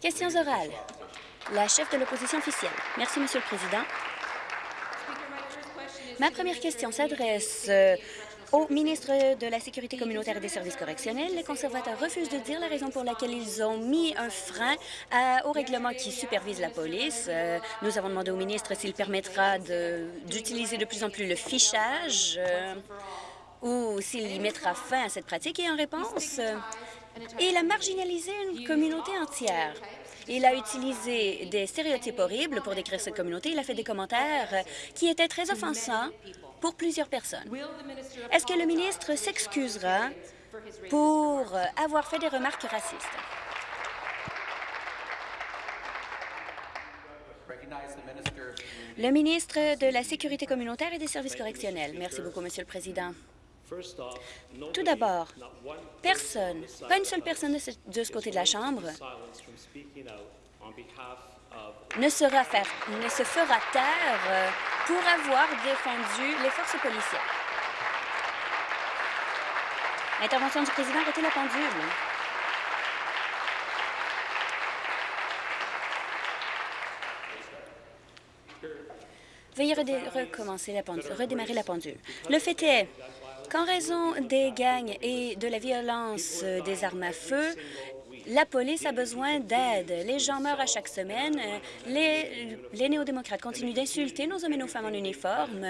Questions orales. La chef de l'opposition officielle. Merci, Monsieur le Président. Ma première question s'adresse euh, au ministre de la Sécurité communautaire et des services correctionnels, les conservateurs refusent de dire la raison pour laquelle ils ont mis un frein au règlement qui supervise la police. Euh, nous avons demandé au ministre s'il permettra d'utiliser de, plus en plus le fichage euh, ou s'il y mettra fin à cette pratique. Et en réponse, euh, il a marginalisé une communauté entière. Il a utilisé des stéréotypes horribles pour décrire cette communauté. Il a fait des commentaires qui étaient très offensants pour plusieurs personnes. Est-ce que le ministre s'excusera pour avoir fait des remarques racistes? Le ministre de la Sécurité communautaire et des services correctionnels. Merci beaucoup, Monsieur le Président. Tout d'abord, personne, pas une seule personne de ce, côté de la Chambre ne, sera faire, ne se fera taire euh, pour avoir défendu les forces policières. L'intervention du président, arrêtez la pendule. Veuillez recommencer la pendule, redémarrer la pendule. Le fait est qu'en raison des gangs et de la violence des armes à feu, la police a besoin d'aide. Les gens meurent à chaque semaine. Les, néo-démocrates continuent d'insulter nos hommes et nos femmes en uniforme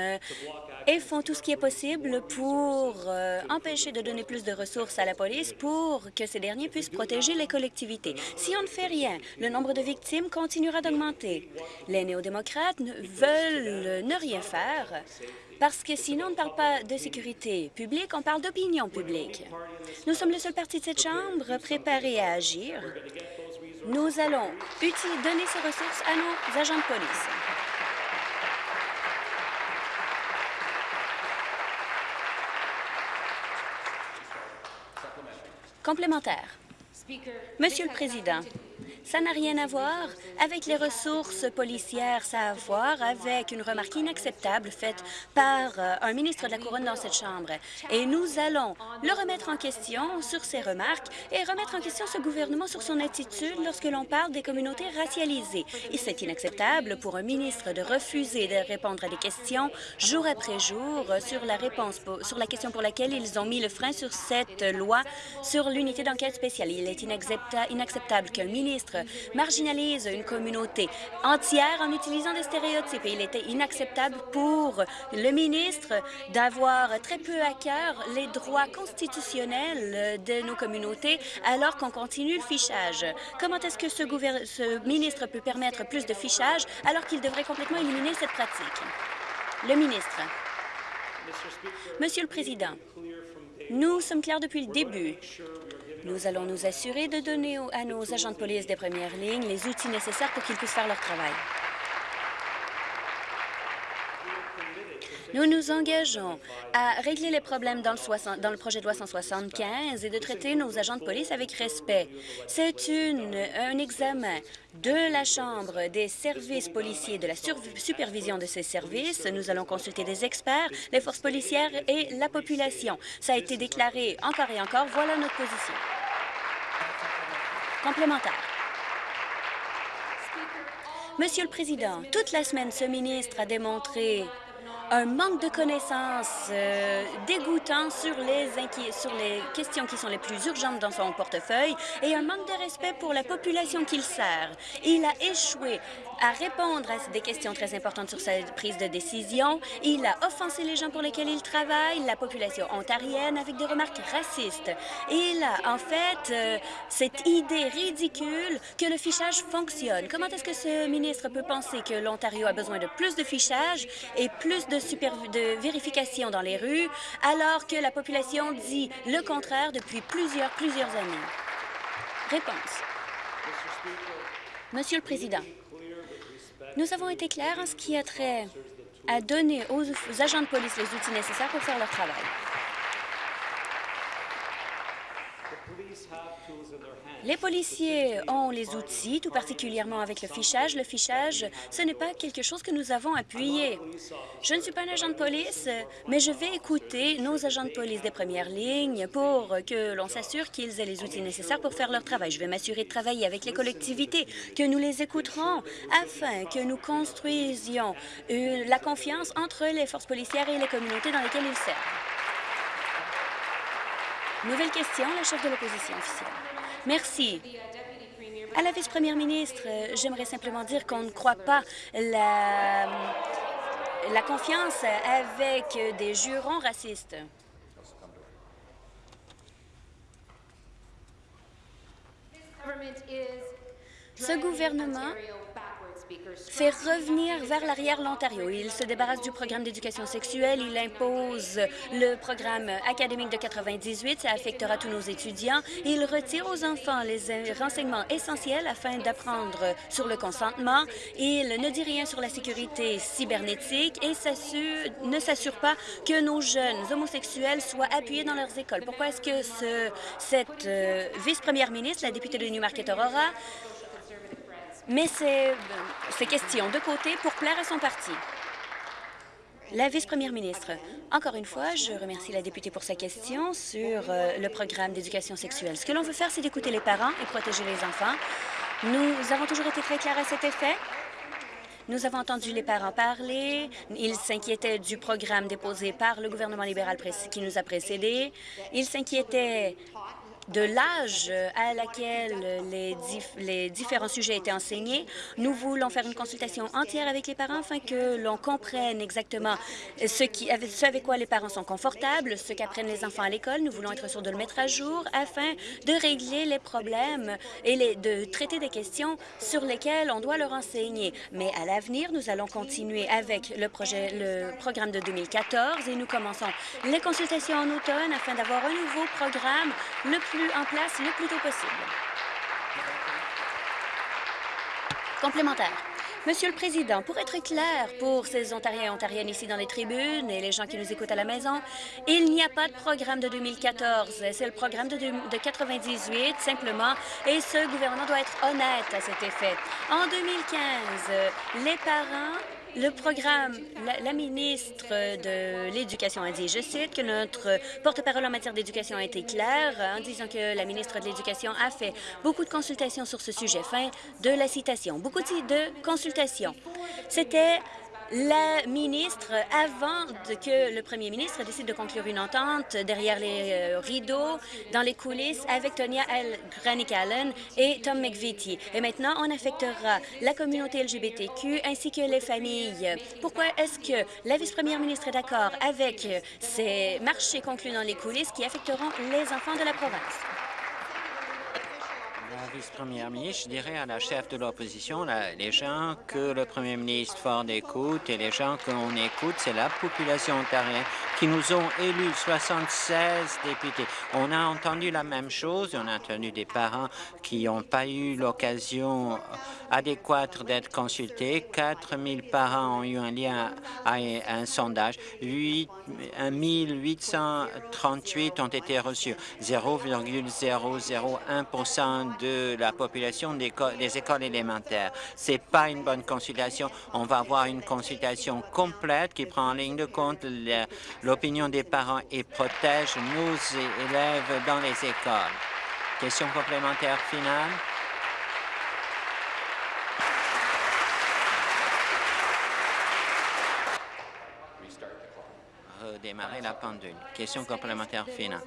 et font tout ce qui est possible pour euh, empêcher de donner plus de ressources à la police pour que ces derniers puissent protéger les collectivités. Si on ne fait rien, le nombre de victimes continuera d'augmenter. Les néo-démocrates veulent ne rien faire parce que sinon, on ne parle pas de sécurité publique, on parle d'opinion publique. Nous sommes le seul parti de cette Chambre préparé à agir. Nous allons donner ces ressources à nos agents de police. Complémentaire. Monsieur le Président, ça n'a rien à voir avec les ressources policières, ça a à voir avec une remarque inacceptable faite par euh, un ministre de la Couronne dans cette Chambre. Et nous allons le remettre en question sur ces remarques et remettre en question ce gouvernement sur son attitude lorsque l'on parle des communautés racialisées. Et c'est inacceptable pour un ministre de refuser de répondre à des questions jour après jour sur la sur la question pour laquelle ils ont mis le frein sur cette loi sur l'unité d'enquête spéciale. Il est inacceptable qu'un ministre marginalise une communauté entière en utilisant des stéréotypes. Et il était inacceptable pour le ministre d'avoir très peu à cœur les droits constitutionnels de nos communautés alors qu'on continue le fichage. Comment est-ce que ce, ce ministre peut permettre plus de fichage alors qu'il devrait complètement éliminer cette pratique? Le ministre. Monsieur le Président, nous sommes clairs depuis le début. Nous allons nous assurer de donner à nos agents de police des premières lignes les outils nécessaires pour qu'ils puissent faire leur travail. Nous nous engageons à régler les problèmes dans le, projet de loi 175 et de traiter nos agents de police avec respect. C'est un examen de la Chambre des services policiers, de la supervision de ces services. Nous allons consulter des experts, les forces policières et la population. Ça a été déclaré encore et encore. Voilà notre position. Complémentaire. Monsieur le Président, toute la semaine, ce ministre a démontré un manque de connaissances euh, dégoûtant sur les, sur les questions qui sont les plus urgentes dans son portefeuille et un manque de respect pour la population qu'il sert. Il a échoué à répondre à des questions très importantes sur sa prise de décision. Il a offensé les gens pour lesquels il travaille, la population ontarienne, avec des remarques racistes. Il a, en fait, euh, cette idée ridicule que le fichage fonctionne. Comment est-ce que ce ministre peut penser que l'Ontario a besoin de plus de fichage et plus de, de vérification dans les rues, alors que la population dit le contraire depuis plusieurs, plusieurs années? Réponse. Monsieur le Président, nous avons été clairs en ce qui a trait à donner aux, agents de police les outils nécessaires pour faire leur travail. Les policiers ont les outils, tout particulièrement avec le fichage. Le fichage, ce n'est pas quelque chose que nous avons appuyé. Je ne suis pas un agent de police, mais je vais écouter nos agents de police des premières lignes pour que l'on s'assure qu'ils aient les outils nécessaires pour faire leur travail. Je vais m'assurer de travailler avec les collectivités, que nous les écouterons afin que nous construisions euh, la confiance entre les forces policières et les communautés dans lesquelles ils servent. Nouvelle question, la chef de l'opposition officielle. Merci. À la vice-première ministre, j'aimerais simplement dire qu'on ne croit pas la, la confiance avec des jurons racistes. Ce gouvernement fait revenir vers l'arrière l'Ontario. Il se débarrasse du programme d'éducation sexuelle, il impose le programme académique de 98, ça affectera tous nos étudiants. Il retire aux enfants les renseignements essentiels afin d'apprendre sur le consentement. Il ne dit rien sur la sécurité cybernétique et ne s'assure pas que nos jeunes homosexuels soient appuyés dans leurs écoles. Pourquoi est-ce que ce, cette euh, vice-première ministre, la députée de Newmarket Aurora, met ces, ces questions de côté pour plaire à son parti. La vice-première ministre, encore une fois, je remercie la députée pour sa question sur euh, le programme d'éducation sexuelle. Ce que l'on veut faire, c'est d'écouter les parents et protéger les enfants. Nous avons toujours été très clairs à cet effet. Nous avons entendu les parents parler. Ils s'inquiétaient du programme déposé par le gouvernement libéral qui nous a précédés. Ils s'inquiétaient de l'âge à laquelle les, différents sujets étaient enseignés. Nous voulons faire une consultation entière avec les parents afin que l'on comprenne exactement ce, avec quoi les parents sont confortables, ce qu'apprennent les enfants à l'école. Nous voulons être sûrs de le mettre à jour afin de régler les problèmes et de traiter des questions sur lesquelles on doit leur enseigner. Mais à l'avenir, nous allons continuer avec le, projet, le programme de 2014 et nous commençons les consultations en automne afin d'avoir un nouveau programme le plus en place le plus tôt possible. Complémentaire. Monsieur le Président, pour être clair pour ces Ontariens et Ontariennes ici dans les tribunes et les gens qui nous écoutent à la maison, il n'y a pas de programme de 2014. C'est le programme de, de 98, simplement, et ce gouvernement doit être honnête à cet effet. En 2015, les parents le programme, la, ministre de l'Éducation a dit, je cite, que notre porte-parole en matière d'éducation a été claire en disant que la ministre de l'Éducation a fait beaucoup de consultations sur ce sujet. Fin de la citation. Beaucoup de consultations. C'était la ministre, avant que le premier ministre décide de conclure une entente derrière les euh, rideaux, dans les coulisses, avec Tonya. Granick Allen et Tom McVitie. Et maintenant, on affectera la communauté LGBTQ ainsi que les familles. Pourquoi est-ce que la vice-première ministre est d'accord avec ces marchés conclus dans les coulisses qui affecteront les enfants de la province? Vice-première ministre, je dirais à la chef de l'opposition, les gens que le premier ministre Ford écoute et les gens qu'on écoute, c'est la population ontarienne qui nous ont élus 76 députés. On a entendu la même chose, on a entendu des parents qui n'ont pas eu l'occasion adéquate d'être consultés. 4 000 parents ont eu un lien à un sondage. 8, 838 ont été reçus. 0,001 de la population des, des écoles élémentaires. Ce n'est pas une bonne consultation. On va avoir une consultation complète qui prend en ligne de compte l'opinion des parents et protège nos élèves dans les écoles. Question complémentaire finale. Redémarrer la pendule. Question complémentaire finale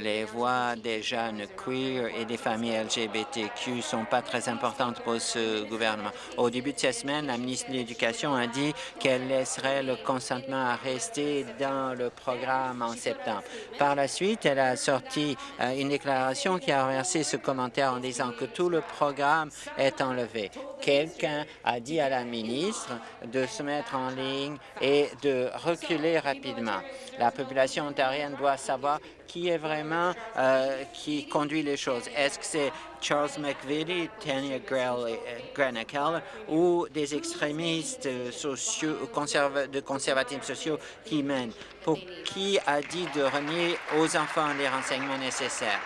les voix des jeunes queer et des familles LGBTQ sont pas très importantes pour ce gouvernement. Au début de cette semaine, la ministre de l'Éducation a dit qu'elle laisserait le consentement à rester dans le programme en septembre. Par la suite, elle a sorti euh, une déclaration qui a renversé ce commentaire en disant que tout le programme est enlevé. Quelqu'un a dit à la ministre de se mettre en ligne et de reculer rapidement. La population ontarienne doit savoir qui est euh, qui conduit les choses. Est-ce que c'est Charles McVitie, Tanya Granick ou des extrémistes sociaux, de conservatisme sociaux qui mènent? Pour qui a dit de renier aux enfants les renseignements nécessaires?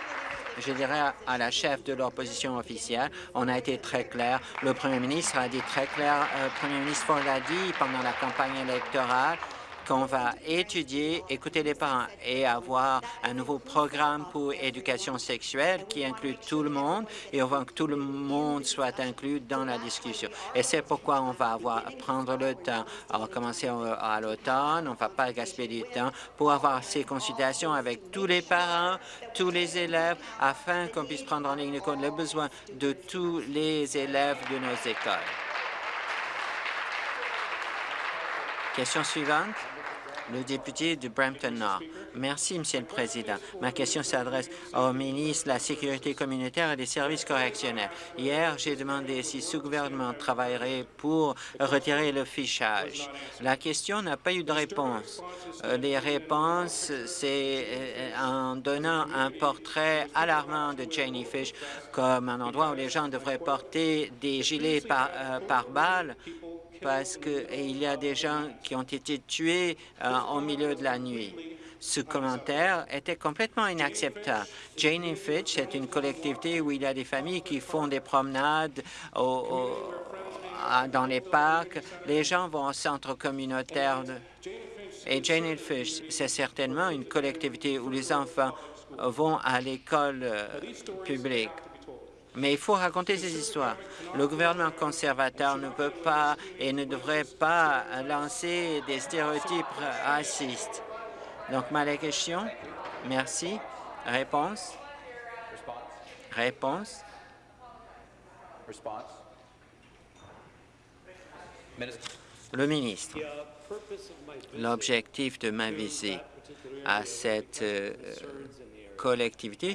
je dirais à la chef de l'opposition officielle, on a été très clair. Le premier ministre a dit très clair, le euh, premier ministre Ford l'a dit pendant la campagne électorale, qu'on va étudier, écouter les parents et avoir un nouveau programme pour éducation sexuelle qui inclut tout le monde et on veut que tout le monde soit inclus dans la discussion. Et c'est pourquoi on va avoir, prendre le temps. Va commencer à l'automne, on ne va pas gaspiller du temps pour avoir ces consultations avec tous les parents, tous les élèves, afin qu'on puisse prendre en ligne compte les besoins de tous les élèves de nos écoles. Question suivante le député de Brampton-Nord. Merci, Monsieur le Président. Ma question s'adresse au ministre de la Sécurité communautaire et des services correctionnels. Hier, j'ai demandé si ce gouvernement travaillerait pour retirer le fichage. La question n'a pas eu de réponse. Euh, les réponses, c'est euh, en donnant un portrait alarmant de Janie Fish comme un endroit où les gens devraient porter des gilets par, euh, par balles parce qu'il y a des gens qui ont été tués euh, au milieu de la nuit. Ce commentaire était complètement inacceptable. Jane Fitch est une collectivité où il y a des familles qui font des promenades dans les parcs. Les gens vont au centre communautaire. et Jane Fitch, c'est certainement une collectivité où les enfants vont à l'école euh, publique. Mais il faut raconter ces histoires. Le gouvernement conservateur ne peut pas et ne devrait pas lancer des stéréotypes racistes. Donc, ma question. Merci. Réponse? Réponse? Le ministre. L'objectif de ma visite à cette euh,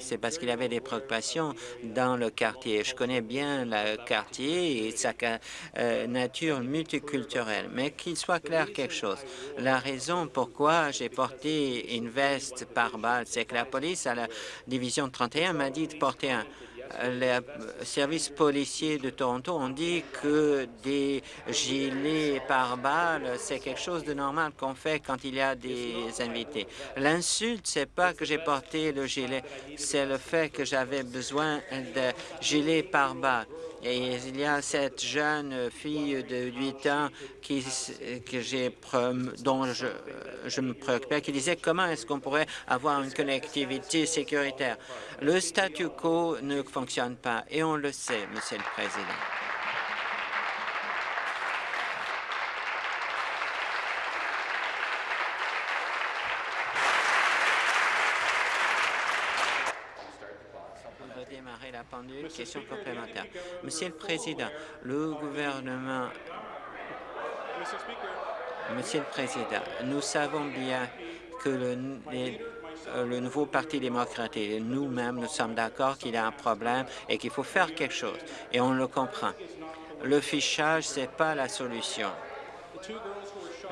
c'est parce qu'il avait des préoccupations dans le quartier. Je connais bien le quartier et sa euh, nature multiculturelle, mais qu'il soit clair quelque chose. La raison pourquoi j'ai porté une veste par balle, c'est que la police à la division 31 m'a dit de porter un les services policiers de Toronto ont dit que des gilets par balles, c'est quelque chose de normal qu'on fait quand il y a des invités. L'insulte, c'est pas que j'ai porté le gilet, c'est le fait que j'avais besoin de gilets par balles. Et il y a cette jeune fille de 8 ans qui, que dont je, me préoccupais, qui disait comment est-ce qu'on pourrait avoir une connectivité sécuritaire. Le statu quo ne fonctionne pas et on le sait, Monsieur le Président. Question complémentaire. Monsieur le Président, le gouvernement... Monsieur le Président, nous savons bien que le, le nouveau Parti démocrate et nous-mêmes, nous sommes d'accord qu'il y a un problème et qu'il faut faire quelque chose, et on le comprend. Le fichage, ce n'est pas la solution.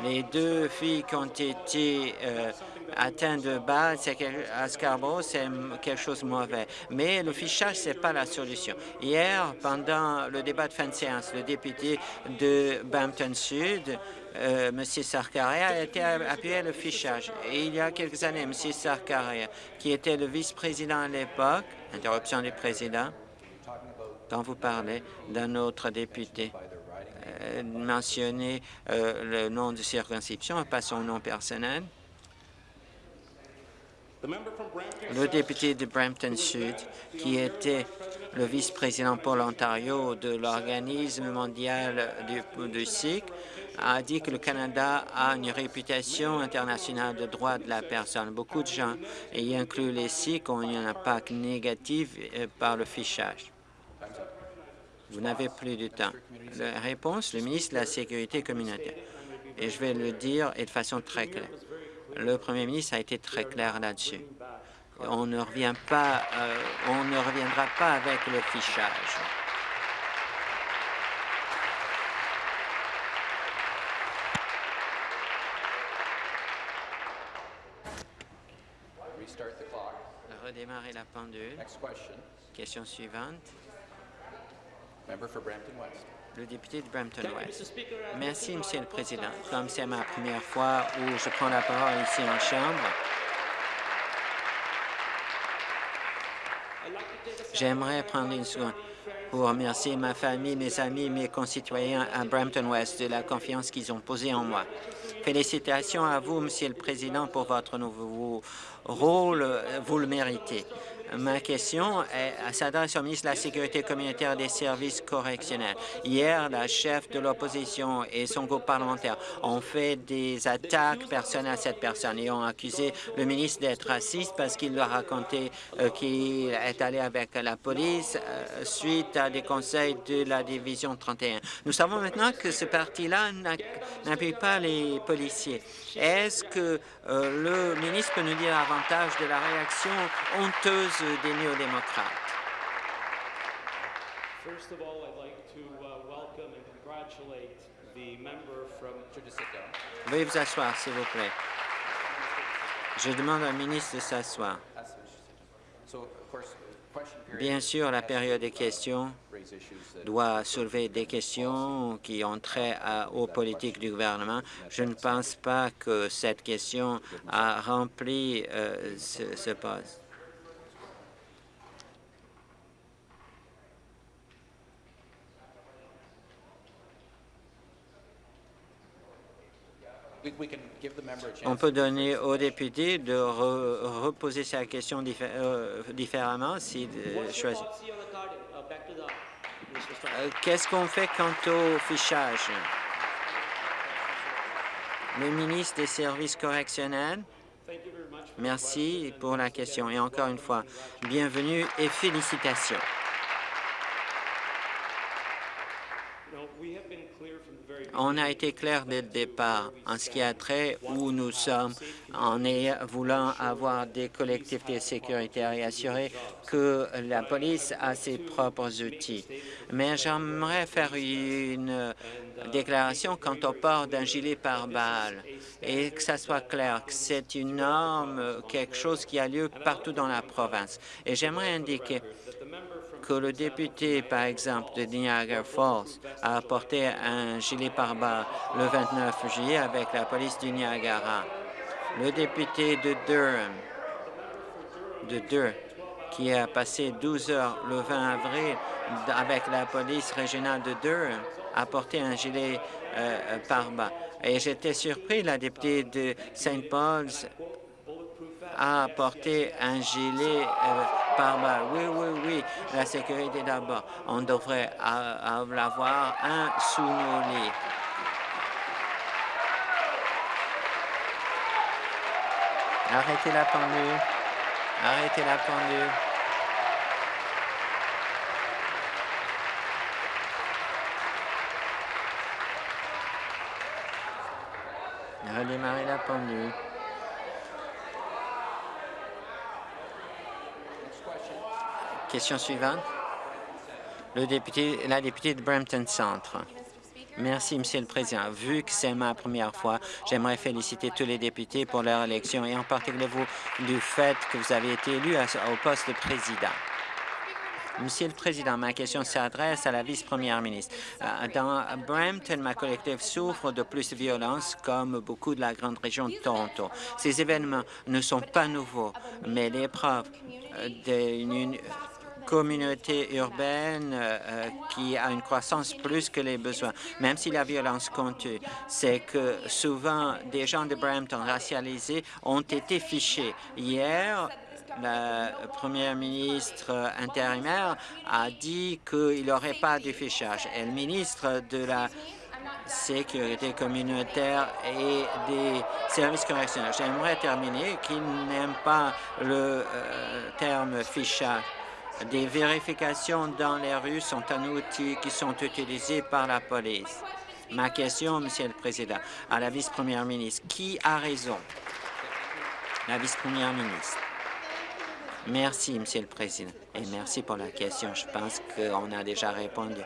Les deux filles qui ont été euh, atteint de base à Scarborough, c'est quelque chose de mauvais. Mais le fichage, ce n'est pas la solution. Hier, pendant le débat de fin de séance, le député de Bampton Sud, euh, M. Sarkaria, a été appuyé le fichage. Et il y a quelques années, M. Sarkaria, qui était le vice-président à l'époque, interruption du président, quand vous parlez d'un autre député, euh, euh, le nom de circonscription, pas son nom personnel. Le député de Brampton Sud, qui était le vice-président pour l'Ontario de l'Organisme mondial du, du SIC, a dit que le Canada a une réputation internationale de droits de la personne. Beaucoup de gens, y inclut les SIC, ont eu un impact négatif euh, par le fichage. Vous n'avez plus de temps. La réponse, le ministre de la Sécurité communautaire. Et je vais le dire et de façon très claire. Le premier ministre a été très clair là-dessus. On ne revient pas, euh, on ne reviendra pas avec le fichage. Redémarrer la pendule. Question suivante le député de Brampton-West. Merci, Monsieur le Président. Comme c'est ma première fois où je prends la parole ici en Chambre, J'aimerais prendre une seconde pour remercier ma famille, mes amis, mes concitoyens à Brampton West de la confiance qu'ils ont posée en moi. Félicitations à vous, Monsieur le Président, pour votre nouveau rôle. Vous le méritez. Ma question s'adresse au ministre de la Sécurité communautaire des services correctionnels. Hier, la chef de l'opposition et son groupe parlementaire ont fait des attaques personnelles à cette personne et ont accusé le ministre d'être raciste parce qu'il leur a raconté euh, qu'il est allé avec la police euh, suite à des conseils de la Division 31. Nous savons maintenant que ce parti-là n'appuie pas les policiers. Est-ce que euh, le ministre peut nous dire davantage de la réaction honteuse des néo-démocrates. Veuillez vous asseoir, s'il vous plaît. Je demande au ministre de s'asseoir. Bien sûr, la période des questions doit soulever des questions qui ont trait aux politiques du gouvernement. Je ne pense pas que cette question a rempli euh, ce, ce poste. On peut donner aux députés de reposer sa question euh, différemment s'ils euh, choisissent. Euh, qu'est-ce qu'on fait quant au fichage? Le ministre des Services correctionnels, merci pour la question. Et encore une fois, bienvenue et félicitations. On a été clair dès le départ en ce qui a trait où nous sommes en voulant avoir des collectivités sécuritaires et assurer que la police a ses propres outils. Mais j'aimerais faire une déclaration quant au port d'un gilet pare-balles et que ça soit clair que c'est une norme, quelque chose qui a lieu partout dans la province. Et j'aimerais indiquer que le député, par exemple, de Niagara Falls a apporté un gilet pare-balles le 29 juillet avec la police du Niagara. Le député de Durham, de Durham, qui a passé 12 heures le 20 avril avec la police régionale de Durham, a apporté un gilet euh, pare-balles. Et j'étais surpris, la députée de St. Paul's a apporté un gilet euh, Oui, oui, oui, la sécurité d'abord. On devrait avoir un sous nos. Arrêtez la pendule. Arrêtez la pendule. Redémarrez la pendule. Question suivante. La députée de Brampton Centre. Merci, Monsieur le Président. Vu que c'est ma première fois, j'aimerais féliciter tous les députés pour leur élection et en particulier vous du fait que vous avez été élu au poste de président. Monsieur le Président, ma question s'adresse à la vice-première ministre. Euh, dans Brampton, ma collective souffre de plus de violence, comme beaucoup de la grande région de Toronto. Ces événements ne sont pas nouveaux, mais l'épreuve euh, d'une communauté urbaine euh, qui a une croissance plus que les besoins, même si la violence compte, c'est que souvent des gens de Brampton racialisés ont été fichés. Hier, la première ministre intérimaire a dit qu'il n'y aurait pas de fichage. Et le ministre de la sécurité communautaire et des services correctionnels. J'aimerais terminer qu'il n'aime pas le euh, terme fichage des vérifications dans les rues sont un outil qui sont utilisés par la police. Ma question, Monsieur le Président, à la vice-première ministre, qui a raison? La vice-première ministre. Merci, Monsieur le Président, et merci pour la question. Je pense qu'on a déjà répondu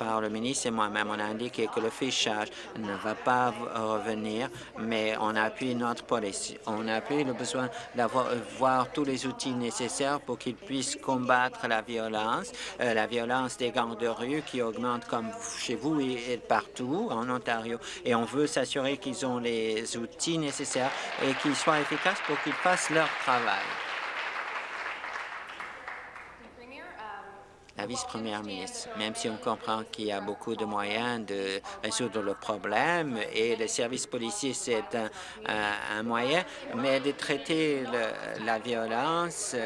par le ministre et moi-même. On a indiqué que le fichage ne va pas revenir, mais on appuie notre police. On appuie le besoin d'avoir tous les outils nécessaires pour qu'ils puissent combattre la violence, euh, la violence des gangs de rue qui augmente comme chez vous et partout en Ontario. Et on veut s'assurer qu'ils ont les outils nécessaires et qu'ils soient efficaces pour qu'ils fassent leur travail. La vice-première ministre, même si on comprend qu'il y a beaucoup de moyens de résoudre le problème et le service policier, c'est un, moyen, mais de traiter la violence,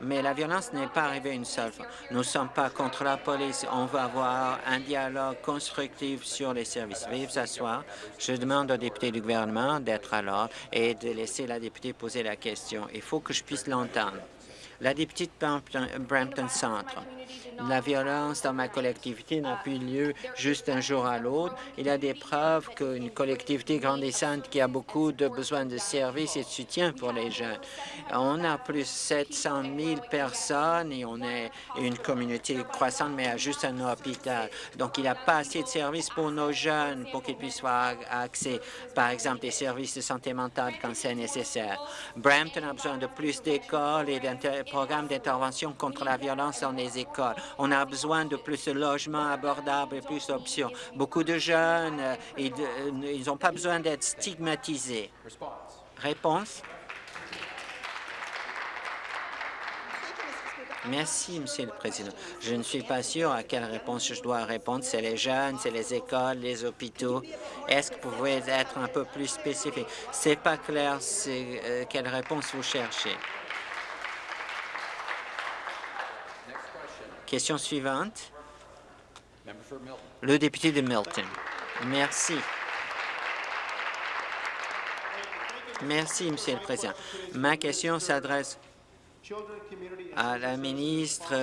mais la violence n'est pas arrivée une seule fois. Nous ne sommes pas contre la police. On va avoir un dialogue constructif sur les services. Veuillez vous asseoir. Je demande au député du gouvernement d'être à l'ordre et de laisser la députée poser la question. Il faut que je puisse l'entendre. La députée de Brampton Centre. La violence dans ma collectivité n'a plus lieu juste un jour à l'autre. Il y a des preuves qu'une collectivité grandissante qui a beaucoup de besoins de services et de soutien pour les jeunes. On a plus de 700 000 personnes et on est une communauté croissante, mais a juste un hôpital. Donc, il n'y a pas assez de services pour nos jeunes pour qu'ils puissent avoir accès, par exemple, des services de santé mentale quand c'est nécessaire. Brampton a besoin de plus d'écoles et d'un programme d'intervention contre la violence dans les écoles. On a besoin de plus de logements abordables et plus d'options. Beaucoup de jeunes, euh, euh, ils n'ont pas besoin d'être stigmatisés. Réponse? Merci, Monsieur le Président. Je ne suis pas sûr à quelle réponse je dois répondre. C'est les jeunes, c'est les écoles, les hôpitaux. Est-ce que vous pouvez être un peu plus spécifique? C'est pas clair euh, quelle réponse vous cherchez. Question suivante. Le député de Milton. Merci. Merci, Monsieur le Président. Ma question s'adresse à la ministre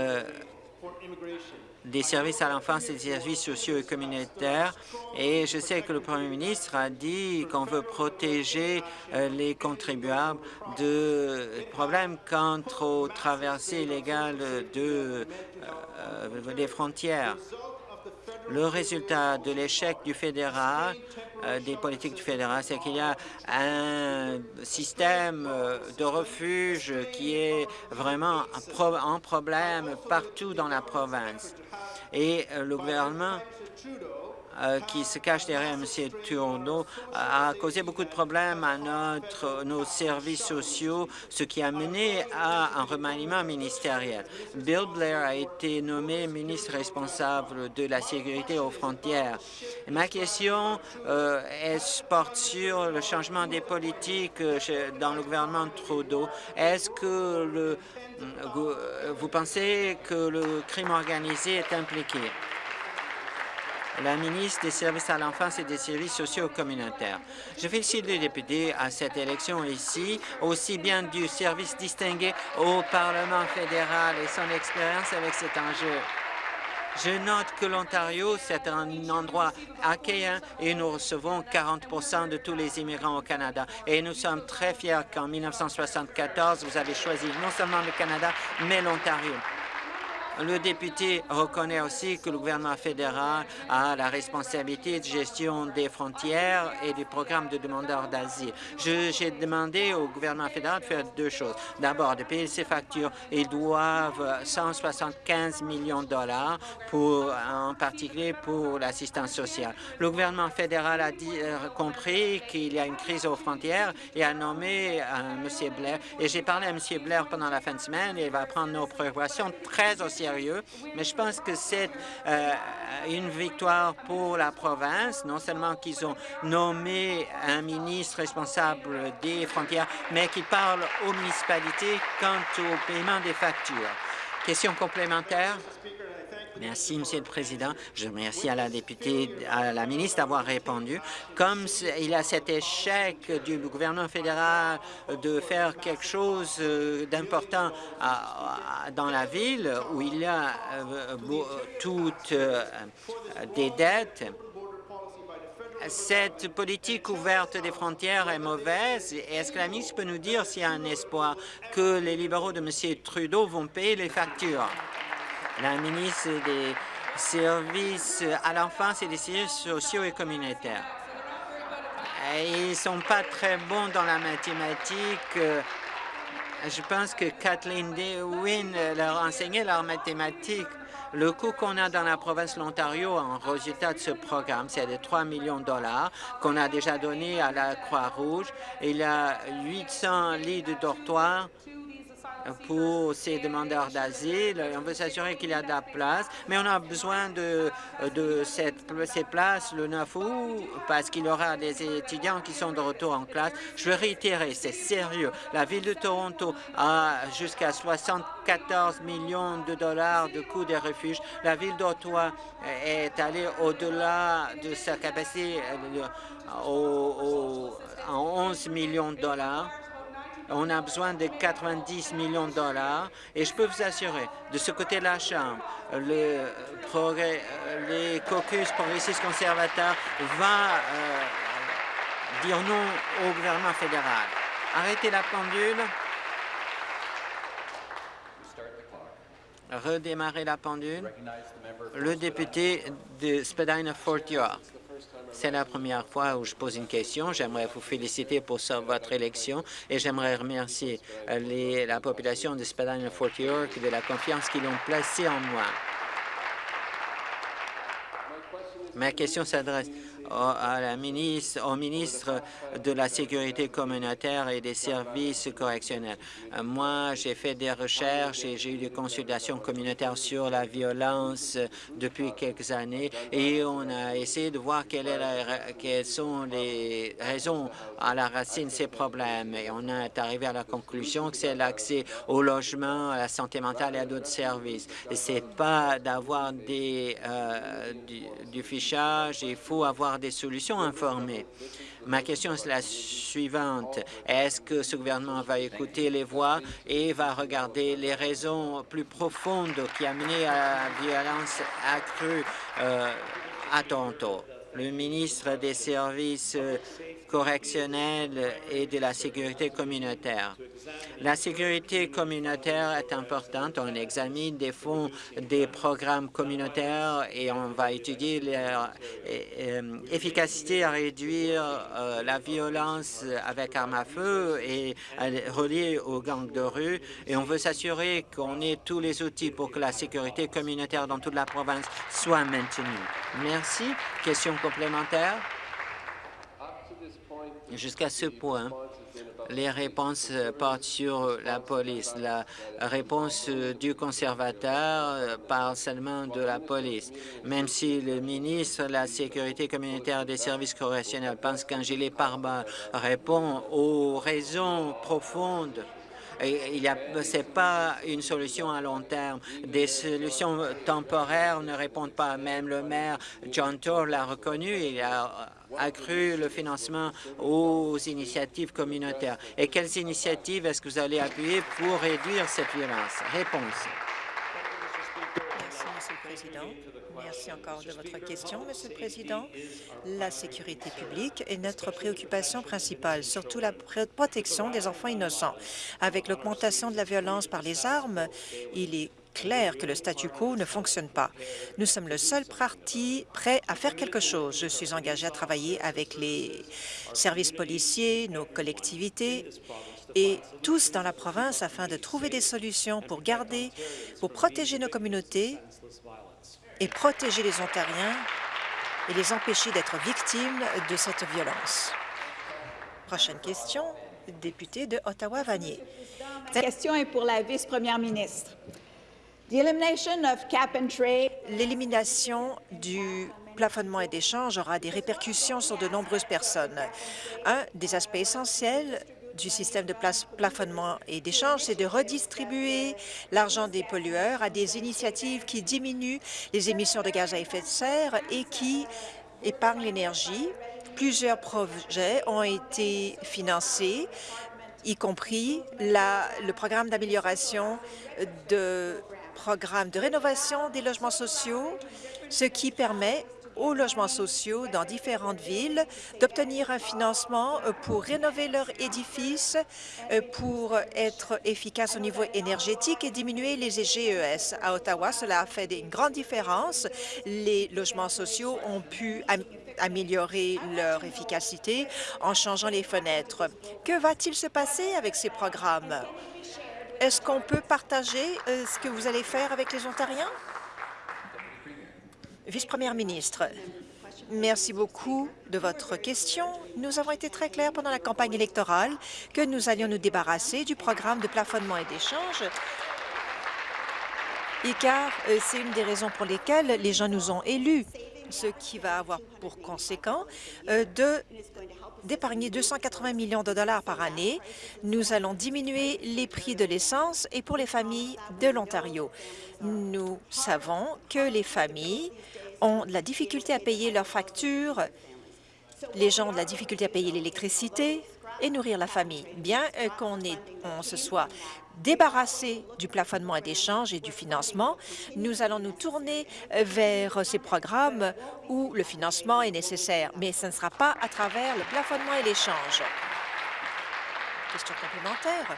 des services à l'enfance et des services sociaux et communautaires. Et je sais que le Premier ministre a dit qu'on veut protéger euh, les contribuables de problèmes quant aux traversées illégales de, euh, des frontières. Le résultat de l'échec du fédéral, euh, des politiques du fédéral, c'est qu'il y a un système euh, de refuge qui est vraiment un problème partout dans la province. Et euh, le gouvernement qui se cache derrière M. Trudeau a causé beaucoup de problèmes à notre, nos services sociaux, ce qui a mené à un remaniement ministériel. Bill Blair a été nommé ministre responsable de la sécurité aux frontières. Ma question euh, porte sur le changement des politiques euh, dans le gouvernement Trudeau? Est-ce que vous pensez que le crime organisé est impliqué? La ministre des Services à l'enfance et des services sociaux communautaires. Je félicite les députés à cette élection ici, aussi bien du service distingué au Parlement fédéral et son expérience avec cet enjeu. Je note que l'Ontario, c'est un endroit accueillant et nous recevons 40 de tous les immigrants au Canada. Et nous sommes très fiers qu'en 1974, vous avez choisi non seulement le Canada, mais l'Ontario. Le député reconnaît aussi que le gouvernement fédéral a la responsabilité de gestion des frontières et du programme de demandeurs d'asile. J'ai demandé au gouvernement fédéral de faire deux choses. D'abord, de payer ses factures. Ils doivent 175 millions de dollars, en particulier pour l'assistance sociale. Le gouvernement fédéral a euh, compris qu'il y a une crise aux frontières et a nommé euh, M. Blair. Et j'ai parlé à M. Blair pendant la fin de semaine et il va prendre nos préoccupations très au mais je pense que c'est euh, une victoire pour la province, non seulement qu'ils ont nommé un ministre responsable des frontières, mais qu'ils parlent aux municipalités quant au paiement des factures. Question complémentaire? Merci, Monsieur le Président. Je remercie à la députée, à la ministre d'avoir répondu. Comme il y a cet échec du gouvernement fédéral de faire quelque chose euh, d'important dans la ville où il y a euh, toutes euh, des dettes, cette politique ouverte des frontières est mauvaise. Est-ce que la ministre peut nous dire s'il y a un espoir que les libéraux de M. Trudeau vont payer les factures? La ministre des services à l'enfance et des services sociaux et communautaires. Ils sont pas très bons dans la mathématique. Je pense que Kathleen Dewin leur a enseigné leur mathématiques. Le coût qu'on a dans la province de l'Ontario en résultat de ce programme, c'est de 3 millions de dollars qu'on a déjà donné à la Croix-Rouge. Il y a 800 lits de dortoirs pour ces demandeurs d'asile. On veut s'assurer qu'il y a de la place, mais on a besoin de, de cette, ces places le 9 août parce qu'il y aura des étudiants qui sont de retour en classe. Je veux réitérer, c'est sérieux. La Ville de Toronto a jusqu'à 74 millions de dollars de coûts des refuges. La Ville d'Ottawa est allée au-delà de sa capacité euh, au, à 11 millions de dollars. On a besoin de 90 millions de dollars et je peux vous assurer, de ce côté de la Chambre, le progrès, les caucus progressistes conservateurs va euh, dire non au gouvernement fédéral. Arrêtez la pendule. Redémarrer la pendule. Le député de Spadina-Fort York. C'est la première fois où je pose une question. J'aimerais vous féliciter pour votre élection et j'aimerais remercier la population de Spadina-Fort York de la confiance qu'ils ont placée en moi. Ma question s'adresse au ministre de la Sécurité communautaire et des services correctionnels. Moi, j'ai fait des recherches et j'ai eu des consultations communautaires sur la violence depuis quelques années et on a essayé de voir quelles sont les raisons à la racine de ces problèmes. Et on est arrivé à la conclusion que c'est l'accès au logement, à la santé mentale et à d'autres services. C'est pas d'avoir euh, du, du fichage, il faut avoir des solutions informées. Ma question est la suivante. Est-ce que ce gouvernement va écouter les voix et va regarder les raisons plus profondes qui mené à la violence accrue euh, à Toronto? Le ministre des Services correctionnelle et de la sécurité communautaire. La sécurité communautaire est importante. On examine des fonds des programmes communautaires et on va étudier leur euh, efficacité à réduire euh, la violence avec armes à feu et reliée aux gangs de rue. Et on veut s'assurer qu'on ait tous les outils pour que la sécurité communautaire dans toute la province soit maintenue. Merci. Question complémentaire? Jusqu'à ce point, les réponses portent sur la police. La réponse du conservateur parle seulement de la police. Même si le ministre de la Sécurité communautaire des services correctionnels pense qu'un gilet pare-balles répond aux raisons profondes ce n'est pas une solution à long terme. Des solutions temporaires ne répondent pas. Même le maire John Tour l'a reconnu. Il a accru le financement aux initiatives communautaires. Et quelles initiatives est-ce que vous allez appuyer pour réduire cette violence? Réponse. Merci, Monsieur le Président. Merci encore de votre question, Monsieur le Président. La sécurité publique est notre préoccupation principale, surtout la protection des enfants innocents. Avec l'augmentation de la violence par les armes, il est clair que le statu quo ne fonctionne pas. Nous sommes le seul parti prêt à faire quelque chose. Je suis engagé à travailler avec les services policiers, nos collectivités et tous dans la province afin de trouver des solutions pour garder, pour protéger nos communautés et protéger les Ontariens et les empêcher d'être victimes de cette violence. Prochaine question, député de Ottawa-Vanier. Cette question est pour la vice-première ministre. L'élimination du plafonnement et d'échange aura des répercussions sur de nombreuses personnes. Un des aspects essentiels du système de plafonnement et d'échange, c'est de redistribuer l'argent des pollueurs à des initiatives qui diminuent les émissions de gaz à effet de serre et qui épargnent l'énergie. Plusieurs projets ont été financés, y compris le programme d'amélioration de programme de rénovation des logements sociaux, ce qui permet aux logements sociaux dans différentes villes d'obtenir un financement euh, pour rénover leurs édifices, euh, pour être efficace au niveau énergétique et diminuer les GES. À Ottawa, cela a fait une grande différence. Les logements sociaux ont pu améliorer leur efficacité en changeant les fenêtres. Que va-t-il se passer avec ces programmes? Est-ce qu'on peut partager euh, ce que vous allez faire avec les Ontariens? Vice-première ministre, Merci beaucoup de votre question. Nous avons été très clairs pendant la campagne électorale que nous allions nous débarrasser du programme de plafonnement et d'échange et car euh, c'est une des raisons pour lesquelles les gens nous ont élus, ce qui va avoir pour conséquent euh, de d'épargner 280 millions de dollars par année. Nous allons diminuer les prix de l'essence et pour les familles de l'Ontario. Nous savons que les familles ont de la difficulté à payer leurs factures, les gens ont de la difficulté à payer l'électricité et nourrir la famille. Bien euh, qu'on on se soit débarrassé du plafonnement et d'échange et du financement, nous allons nous tourner euh, vers ces programmes où le financement est nécessaire, mais ce ne sera pas à travers le plafonnement et l'échange. Question complémentaire.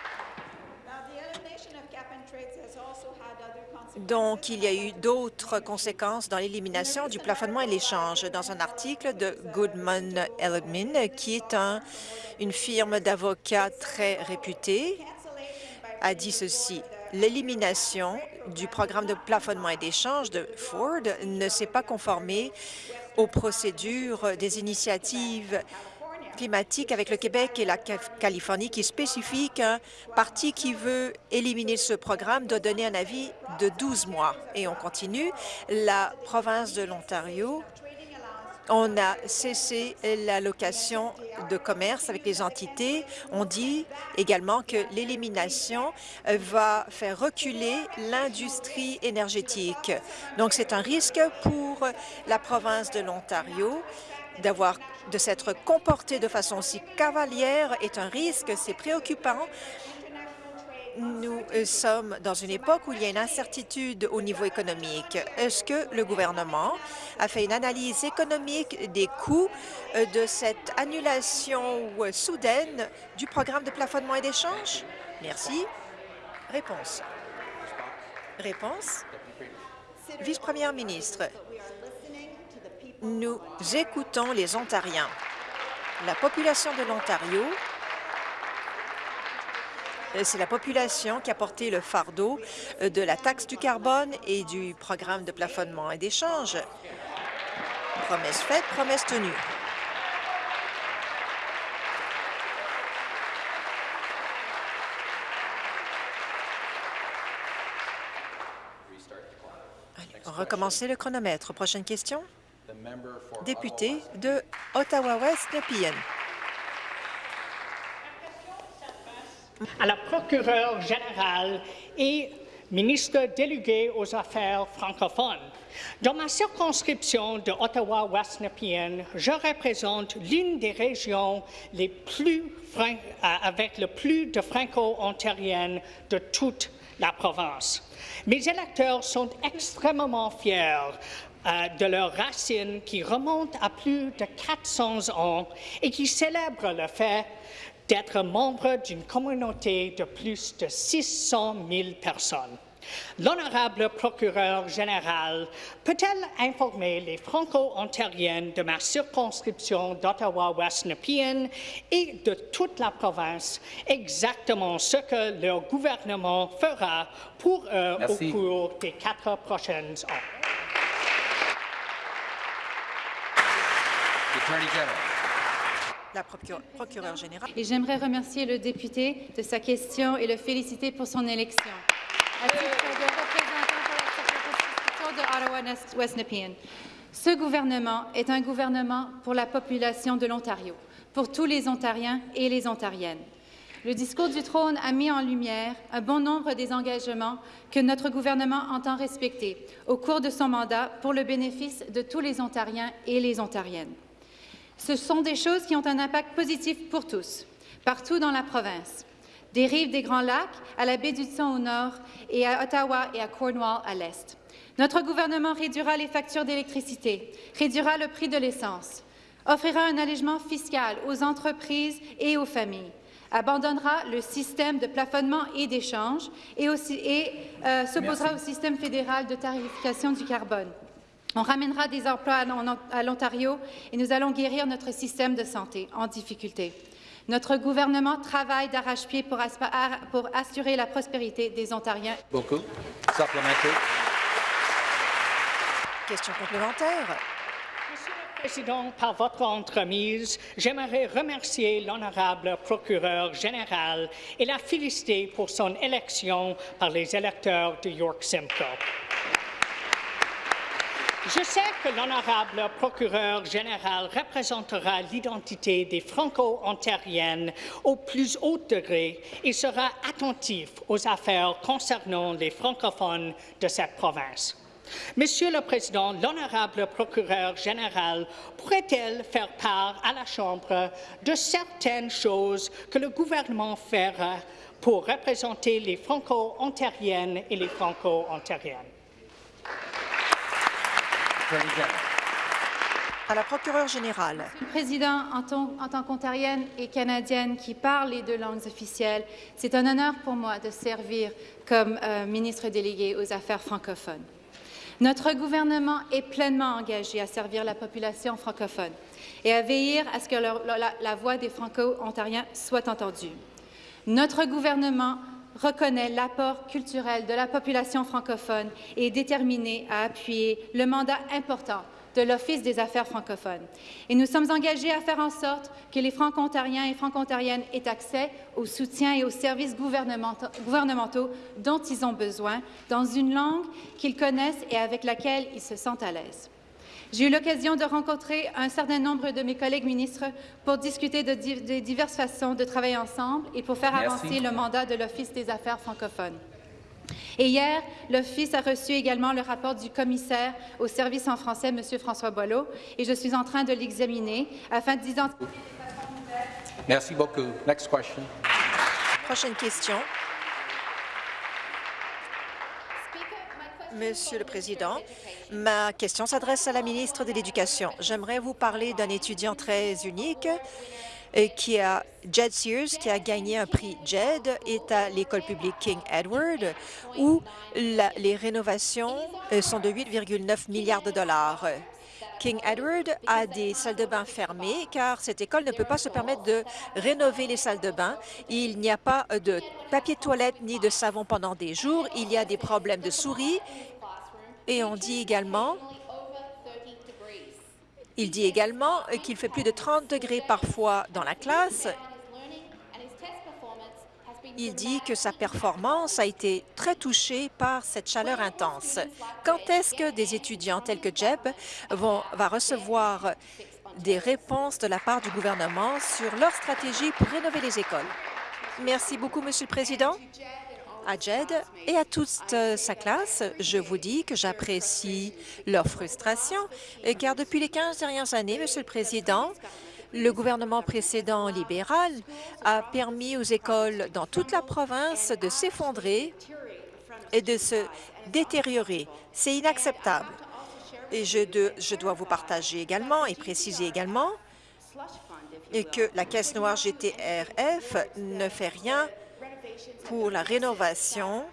Donc, il y a eu d'autres conséquences dans l'élimination du plafonnement et l'échange. Dans un article de Goodman Elliman, qui est un, une firme d'avocats très réputée, a dit ceci. L'élimination du programme de plafonnement et d'échange de Ford ne s'est pas conformée aux procédures des initiatives avec le Québec et la Californie qui spécifie qu'un parti qui veut éliminer ce programme doit donner un avis de 12 mois. Et on continue. La province de l'Ontario on a cessé l'allocation de commerce avec les entités. On dit également que l'élimination va faire reculer l'industrie énergétique. Donc, c'est un risque pour la province de l'Ontario de s'être comporté de façon si cavalière est un risque, c'est préoccupant. Nous euh, sommes dans une époque où il y a une incertitude au niveau économique. Est-ce que le gouvernement a fait une analyse économique des coûts euh, de cette annulation euh, soudaine du programme de plafonnement et d'échange? Merci. Réponse. Réponse. Vice-première ministre, nous écoutons les Ontariens. La population de l'Ontario, euh, c'est la population qui a porté le fardeau euh, de la taxe du carbone et du programme de plafonnement et d'échange. Promesse faite, promesse tenue. Recommencer le chronomètre. Prochaine question député de Ottawa-West, Nepean. À la procureure générale et ministre délégué aux Affaires francophones. Dans ma circonscription de Ottawa-West Nepean, je représente l'une des régions euh, avec le plus de franco-ontariennes de toute la province. Mes électeurs sont extrêmement fiers euh, de leurs racines qui remontent à plus de 400 ans et qui célèbrent le fait d'être membres d'une communauté de plus de 600 000 personnes. L'honorable procureur général peut-elle informer les Franco-ontariennes de ma circonscription d'Ottawa-West Nepean et de toute la province exactement ce que leur gouvernement fera pour eux au cours des quatre prochaines années? La procureure générale. Et j'aimerais remercier le député de sa question et le féliciter pour son élection. À titre de représentant de la de Ottawa-West Nepean, ce gouvernement est un gouvernement pour la population de l'Ontario, pour tous les Ontariens et les Ontariennes. Le discours du trône a mis en lumière un bon nombre des engagements que notre gouvernement entend respecter au cours de son mandat pour le bénéfice de tous les Ontariens et les Ontariennes. Ce sont des choses qui ont un impact positif pour tous, partout dans la province, des rives des Grands Lacs à la baie du Thon au nord et à Ottawa et à Cornwall à l'est. Notre gouvernement réduira les factures d'électricité, réduira le prix de l'essence, offrira un allègement fiscal aux entreprises et aux familles, abandonnera le système de plafonnement et d'échange et, euh, s'opposera au système fédéral de tarification du carbone. On ramènera des emplois à l'Ontario et nous allons guérir notre système de santé en difficulté. Notre gouvernement travaille d'arrache-pied pour, pour, assurer la prospérité des Ontariens. Beaucoup. Question complémentaire. Président, par votre entremise, j'aimerais remercier l'honorable procureur général et la féliciter pour son élection par les électeurs de York Simcoe. Je sais que l'honorable procureur général représentera l'identité des Franco-ontariennes au plus haut degré et sera attentif aux affaires concernant les francophones de cette province. Monsieur le Président, l'honorable procureur général pourrait-elle faire part à la Chambre de certaines choses que le gouvernement fera pour représenter les Franco-ontariennes et les Franco-ontariennes? À la procureure générale. Monsieur le Président, en tant, en tant qu'ontarienne et canadienne qui parle les deux langues officielles, c'est un honneur pour moi de servir comme euh, ministre délégué aux affaires francophones. Notre gouvernement est pleinement engagé à servir la population francophone et à veiller à ce que leur, la, la voix des Franco-ontariens soit entendue. Notre gouvernement reconnaît l'apport culturel de la population francophone et est déterminé à appuyer le mandat important de l'Office des affaires francophones. Et nous sommes engagés à faire en sorte que les franco-ontariens et franco-ontariennes aient accès au soutien et aux services gouvernementaux dont ils ont besoin dans une langue qu'ils connaissent et avec laquelle ils se sentent à l'aise. J'ai eu l'occasion de rencontrer un certain nombre de mes collègues ministres pour discuter de, de diverses façons de travailler ensemble et pour faire Merci. avancer le mandat de l'Office des affaires francophones. Et hier, l'Office a reçu également le rapport du commissaire au service en français, M. François Boileau, et je suis en train de l'examiner afin d'identifier Merci beaucoup. Next question. Prochaine question. Monsieur le Président, ma question s'adresse à la ministre de l'Éducation. J'aimerais vous parler d'un étudiant très unique euh, qui a Jed Sears, qui a gagné un prix JED, est à l'école publique King Edward, où les rénovations euh, sont de 8,9 milliards de dollars. King Edward a des salles de bain fermées car cette école ne peut pas se permettre de rénover les salles de bain. Il n'y a pas de papier de toilette ni de savon pendant des jours. Il y a des problèmes de souris et on dit également il dit également qu'il fait plus de 30 degrés parfois dans la classe il dit que sa performance a été très touchée par cette chaleur intense. Quand est-ce que des étudiants tels que Jeb vont recevoir des réponses de la part du gouvernement sur leur stratégie pour rénover les écoles? Merci beaucoup, Monsieur le Président. À Jed et à toute sa classe, je vous dis que j'apprécie leur frustration, car depuis les 15 dernières années, Monsieur le Président, le gouvernement précédent libéral a permis aux écoles dans toute la province de s'effondrer et de se détériorer. C'est inacceptable. Et je, je, dois vous partager également et préciser également que la Caisse noire GTRF ne fait rien pour la rénovation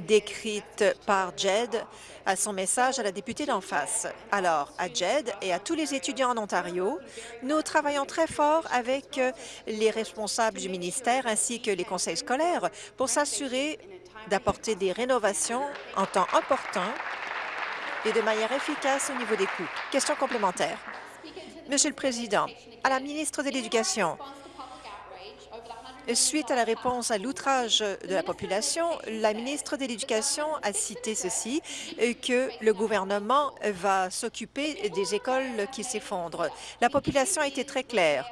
décrite par JED à son message à la députée d'en face. Alors, à JED et à tous les étudiants en Ontario, nous travaillons très fort avec euh, les responsables du ministère ainsi que les conseils scolaires pour s'assurer d'apporter des rénovations en temps important et de manière efficace au niveau des coûts. Question complémentaire. Monsieur le Président, à la ministre de l'Éducation, Suite à la réponse à l'outrage de la population, la ministre de l'Éducation a cité ceci, euh, que le gouvernement va s'occuper des écoles qui s'effondrent. La population a été très claire.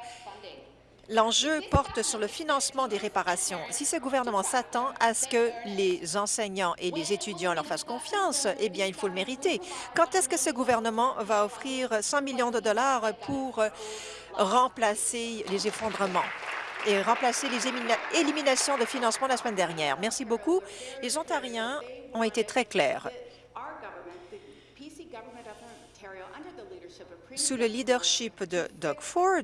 L'enjeu porte sur le financement des réparations. Si ce gouvernement s'attend à ce que les enseignants et les étudiants leur fassent confiance, eh bien, il faut le mériter. Quand est-ce que ce gouvernement va offrir 100 millions de dollars pour remplacer les effondrements? Et remplacer les éliminations de financement la semaine dernière. Merci beaucoup. Les Ontariens ont été très clairs. Sous le leadership de Doug Ford,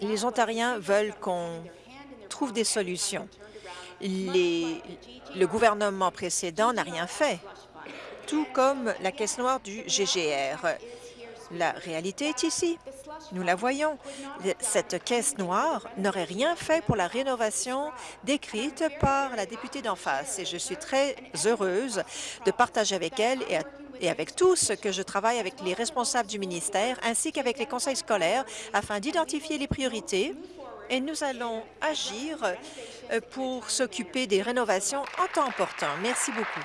les Ontariens veulent qu'on trouve des solutions. Le gouvernement précédent n'a rien fait, tout comme la caisse noire du GGR. La réalité est ici. Nous la voyons. Cette caisse noire n'aurait rien fait pour la rénovation décrite par la députée d'en face et je suis très heureuse de partager avec elle et, avec tous que je travaille avec les responsables du ministère ainsi qu'avec les conseils scolaires afin d'identifier les priorités et nous allons agir euh, pour s'occuper des rénovations en temps opportun. Merci beaucoup.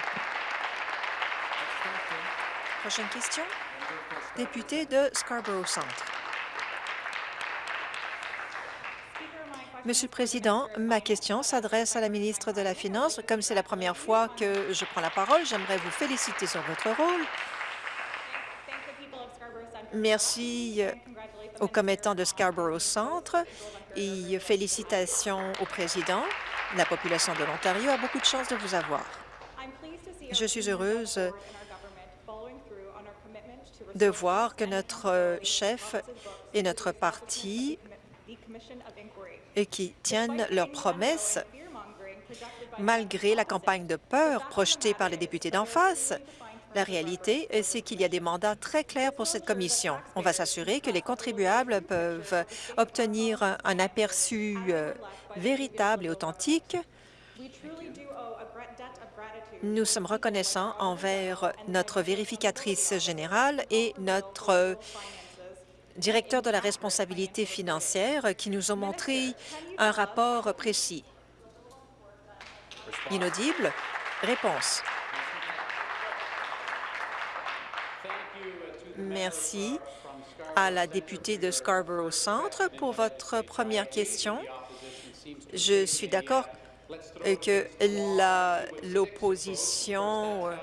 Prochaine question député de Scarborough Centre. Monsieur le Président, ma question s'adresse à la ministre de la Finance. Comme c'est la première fois que je prends la parole, j'aimerais vous féliciter sur votre rôle. Merci euh, aux commettants de Scarborough Centre et félicitations au président. La population de l'Ontario a beaucoup de chance de vous avoir. Je suis heureuse de voir que notre euh, chef et notre parti et qui tiennent leurs promesses malgré la campagne de peur projetée par les députés d'en face. La réalité, c'est qu'il y a des mandats très clairs pour cette commission. On va s'assurer que les contribuables peuvent obtenir un aperçu euh, véritable et authentique nous sommes reconnaissants envers notre vérificatrice générale et notre directeur de la responsabilité financière qui nous ont montré un rapport précis. Inaudible. Réponse. Merci à la députée de Scarborough Centre pour votre première question. Je suis d'accord que l'opposition euh,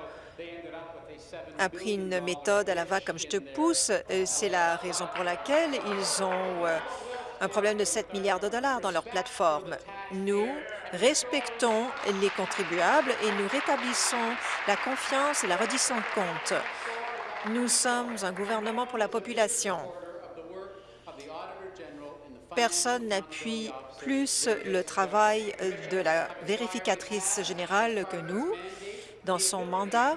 a pris une méthode à la va comme je te pousse. C'est la raison pour laquelle ils ont euh, un problème de 7 milliards de dollars dans leur plateforme. Nous respectons les contribuables et nous rétablissons la confiance et la reddition de compte. Nous sommes un gouvernement pour la population. Personne n'appuie plus le travail de la vérificatrice générale que nous. Dans son mandat,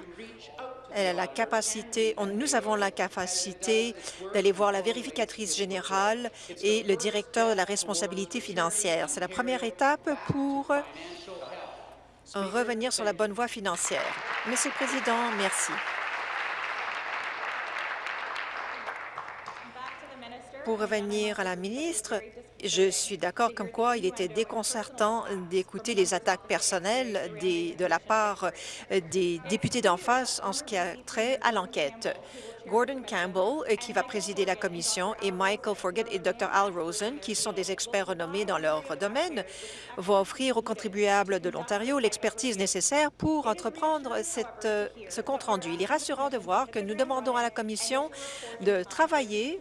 elle a la capacité, nous avons la capacité d'aller voir la vérificatrice générale et le directeur de la responsabilité financière. C'est la première étape pour revenir sur la bonne voie financière. Monsieur le Président, merci. Pour revenir à la ministre, je suis d'accord comme quoi il était déconcertant d'écouter les attaques personnelles de la part des députés d'en face en ce qui a trait à l'enquête. Gordon Campbell, euh, qui va présider la commission, et Michael Forget et Dr. Al Rosen, qui sont des experts renommés dans leur domaine, vont offrir aux contribuables de l'Ontario l'expertise nécessaire pour entreprendre euh, ce compte-rendu. Il est rassurant de voir que nous demandons à la commission de travailler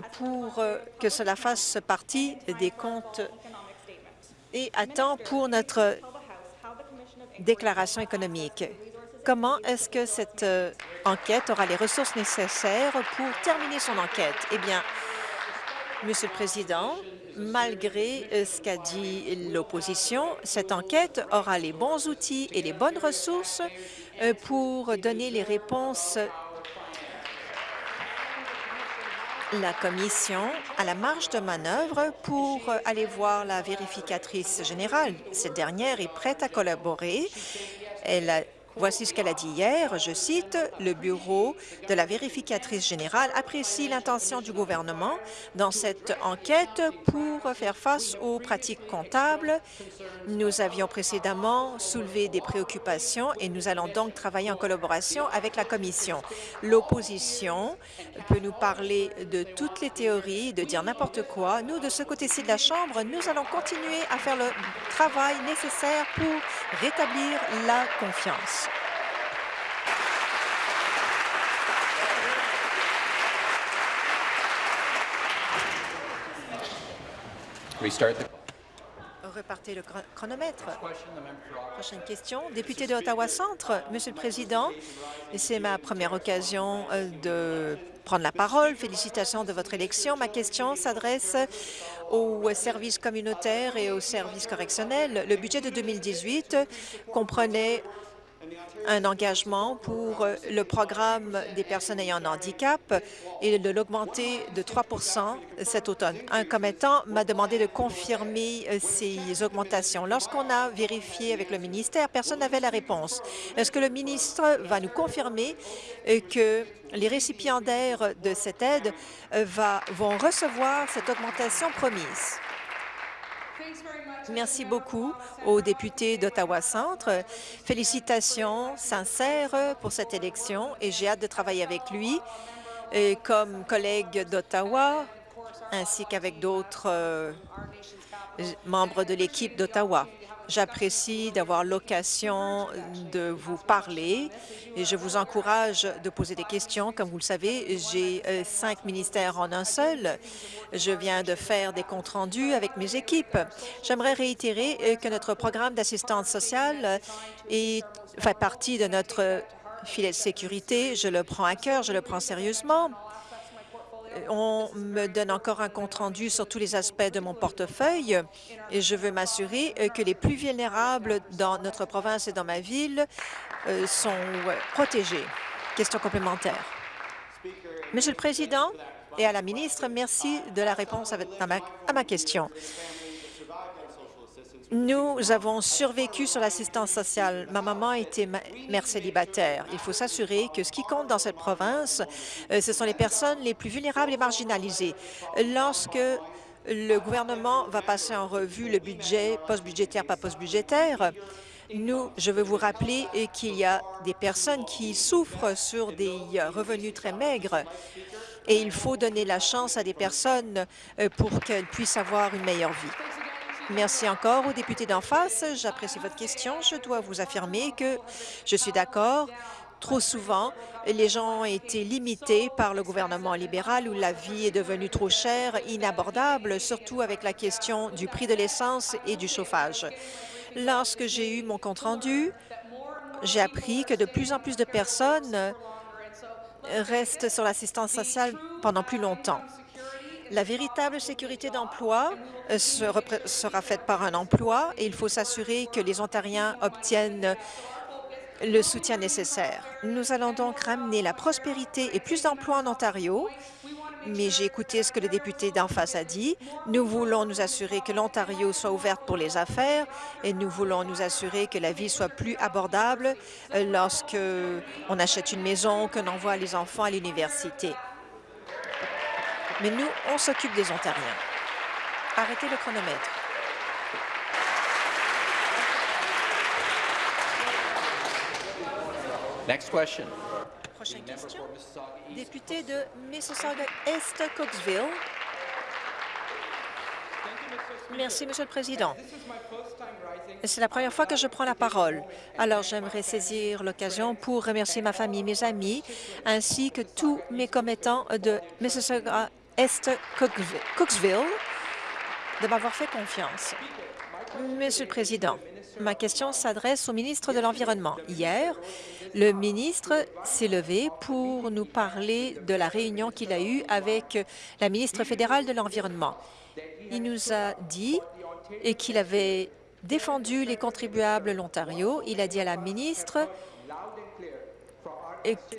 pour euh, que cela fasse partie des comptes et à temps pour notre déclaration économique. Comment est-ce que cette euh, enquête aura les ressources nécessaires pour terminer son enquête? Eh bien, Monsieur le Président, malgré ce qu'a dit l'opposition, cette enquête aura les bons outils et les bonnes ressources pour donner les réponses la Commission a la marge de manœuvre pour aller voir la vérificatrice générale. Cette dernière est prête à collaborer. Elle a Voici ce qu'elle a dit hier, je cite, « Le bureau de la vérificatrice générale apprécie l'intention du gouvernement dans cette enquête pour faire face aux pratiques comptables. Nous avions précédemment soulevé des préoccupations et nous allons donc travailler en collaboration avec la Commission. L'opposition peut nous parler de toutes les théories, de dire n'importe quoi. Nous, de ce côté-ci de la Chambre, nous allons continuer à faire le travail nécessaire pour rétablir la confiance. Repartez le chronomètre. Prochaine question. Député de Ottawa-Centre. Monsieur le Président, c'est ma première occasion euh, de prendre la parole. Félicitations de votre élection. Ma question s'adresse aux services communautaires et aux services correctionnels. Le budget de 2018 comprenait un engagement pour le programme des personnes ayant un handicap et de l'augmenter de 3 cet automne. Un commettant m'a demandé de confirmer euh, ces augmentations. Lorsqu'on a vérifié avec le ministère, personne n'avait la réponse. Est-ce que le ministre va nous confirmer euh, que les récipiendaires de cette aide euh, vont recevoir cette augmentation promise? Merci beaucoup au député d'Ottawa-Centre. Félicitations sincères pour cette élection et j'ai hâte de travailler avec lui comme collègue d'Ottawa ainsi qu'avec d'autres euh, membres de l'équipe d'Ottawa. J'apprécie d'avoir l'occasion de vous parler et je vous encourage de poser des questions. Comme vous le savez, j'ai euh, cinq ministères en un seul. Je viens de faire des comptes rendus avec mes équipes. J'aimerais réitérer euh, que notre programme d'assistance sociale est, fait partie de notre filet de sécurité. Je le prends à cœur, je le prends sérieusement on me donne encore un compte-rendu sur tous les aspects de mon portefeuille et je veux m'assurer que les plus vulnérables dans notre province et dans ma ville euh, sont protégés. Question complémentaire. Monsieur le Président et à la ministre, merci de la réponse à ma question. Nous avons survécu sur l'assistance sociale. Ma maman était mère célibataire. Il faut s'assurer que ce qui compte dans cette province, euh, ce sont les personnes les plus vulnérables et marginalisées. Lorsque le gouvernement va passer en revue le budget post-budgétaire, pas post-budgétaire, nous, je veux vous rappeler qu'il y a des personnes qui souffrent sur des revenus très maigres et il faut donner la chance à des personnes euh, pour qu'elles puissent avoir une meilleure vie. Merci encore au député d'en face. J'apprécie votre question. Je dois vous affirmer que je suis d'accord. Trop souvent, les gens ont été limités par le gouvernement libéral où la vie est devenue trop chère, inabordable, surtout avec la question du prix de l'essence et du chauffage. Lorsque j'ai eu mon compte-rendu, j'ai appris que de plus en plus de personnes restent sur l'assistance sociale pendant plus longtemps. La véritable sécurité d'emploi euh, sera faite par un emploi et il faut s'assurer que les Ontariens obtiennent le soutien nécessaire. Nous allons donc ramener la prospérité et plus d'emplois en Ontario, mais j'ai écouté ce que le député d'en face a dit. Nous voulons nous assurer que l'Ontario soit ouverte pour les affaires et nous voulons nous assurer que la vie soit plus abordable euh, lorsque on achète une maison, qu'on envoie les enfants à l'université mais nous, on s'occupe des Ontariens. Arrêtez le chronomètre. Next question. Prochaine question. Député de Mississauga-Est, Cooksville. Merci, Monsieur le Président. C'est la première fois que je prends la parole. Alors, j'aimerais saisir l'occasion pour remercier ma famille, mes amis, ainsi que tous mes commettants de Mississauga est Cooksville de m'avoir fait confiance. Monsieur le Président, ma question s'adresse au ministre de l'Environnement. Hier, le ministre s'est levé pour nous parler de la réunion qu'il a eue avec la ministre fédérale de l'Environnement. Il nous a dit qu'il avait défendu les contribuables l'Ontario. Il a dit à la ministre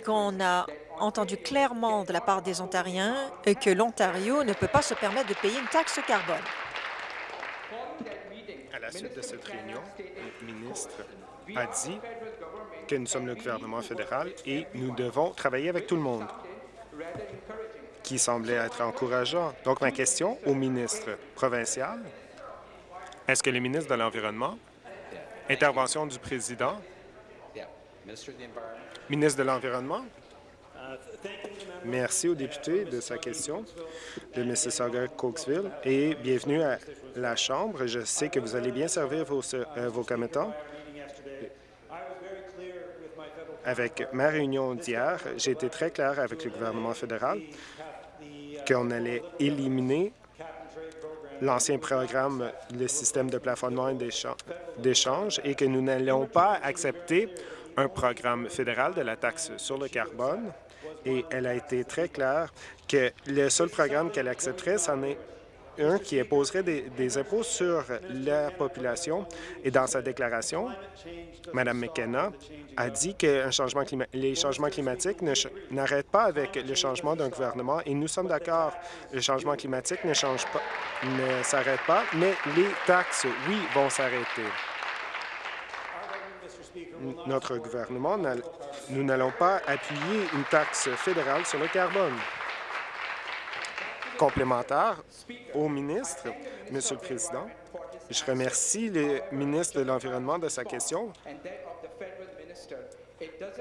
qu'on a entendu clairement de la part des Ontariens que l'Ontario ne peut pas se permettre de payer une taxe carbone. À la suite de cette réunion, le ministre a dit que nous sommes le gouvernement fédéral et nous devons travailler avec tout le monde, qui semblait être encourageant. Donc, ma question au ministre provincial, est-ce que le ministre de l'Environnement, intervention du président, ministre de l'Environnement, Merci au député de sa question de Mississauga-Cokesville et bienvenue à la Chambre. Je sais que vous allez bien servir vos, euh, vos commettants. Avec ma réunion d'hier, j'ai été très clair avec le gouvernement fédéral qu'on allait éliminer l'ancien programme, le système de plafonnement et d'échange, et que nous n'allions pas accepter un programme fédéral de la taxe sur le carbone et elle a été très claire que le seul programme qu'elle accepterait, c'en est un qui imposerait des, impôts sur la population. Et dans sa déclaration, Mme McKenna a dit que les changements climatiques n'arrêtent pas avec le changement d'un gouvernement. Et nous sommes d'accord, le changement climatique ne change pas, ne s'arrête pas, mais les taxes, oui, vont s'arrêter. Notre gouvernement, nous n'allons pas appuyer une taxe fédérale sur le carbone complémentaire au ministre. Monsieur le Président, je remercie le ministre de l'Environnement de sa question.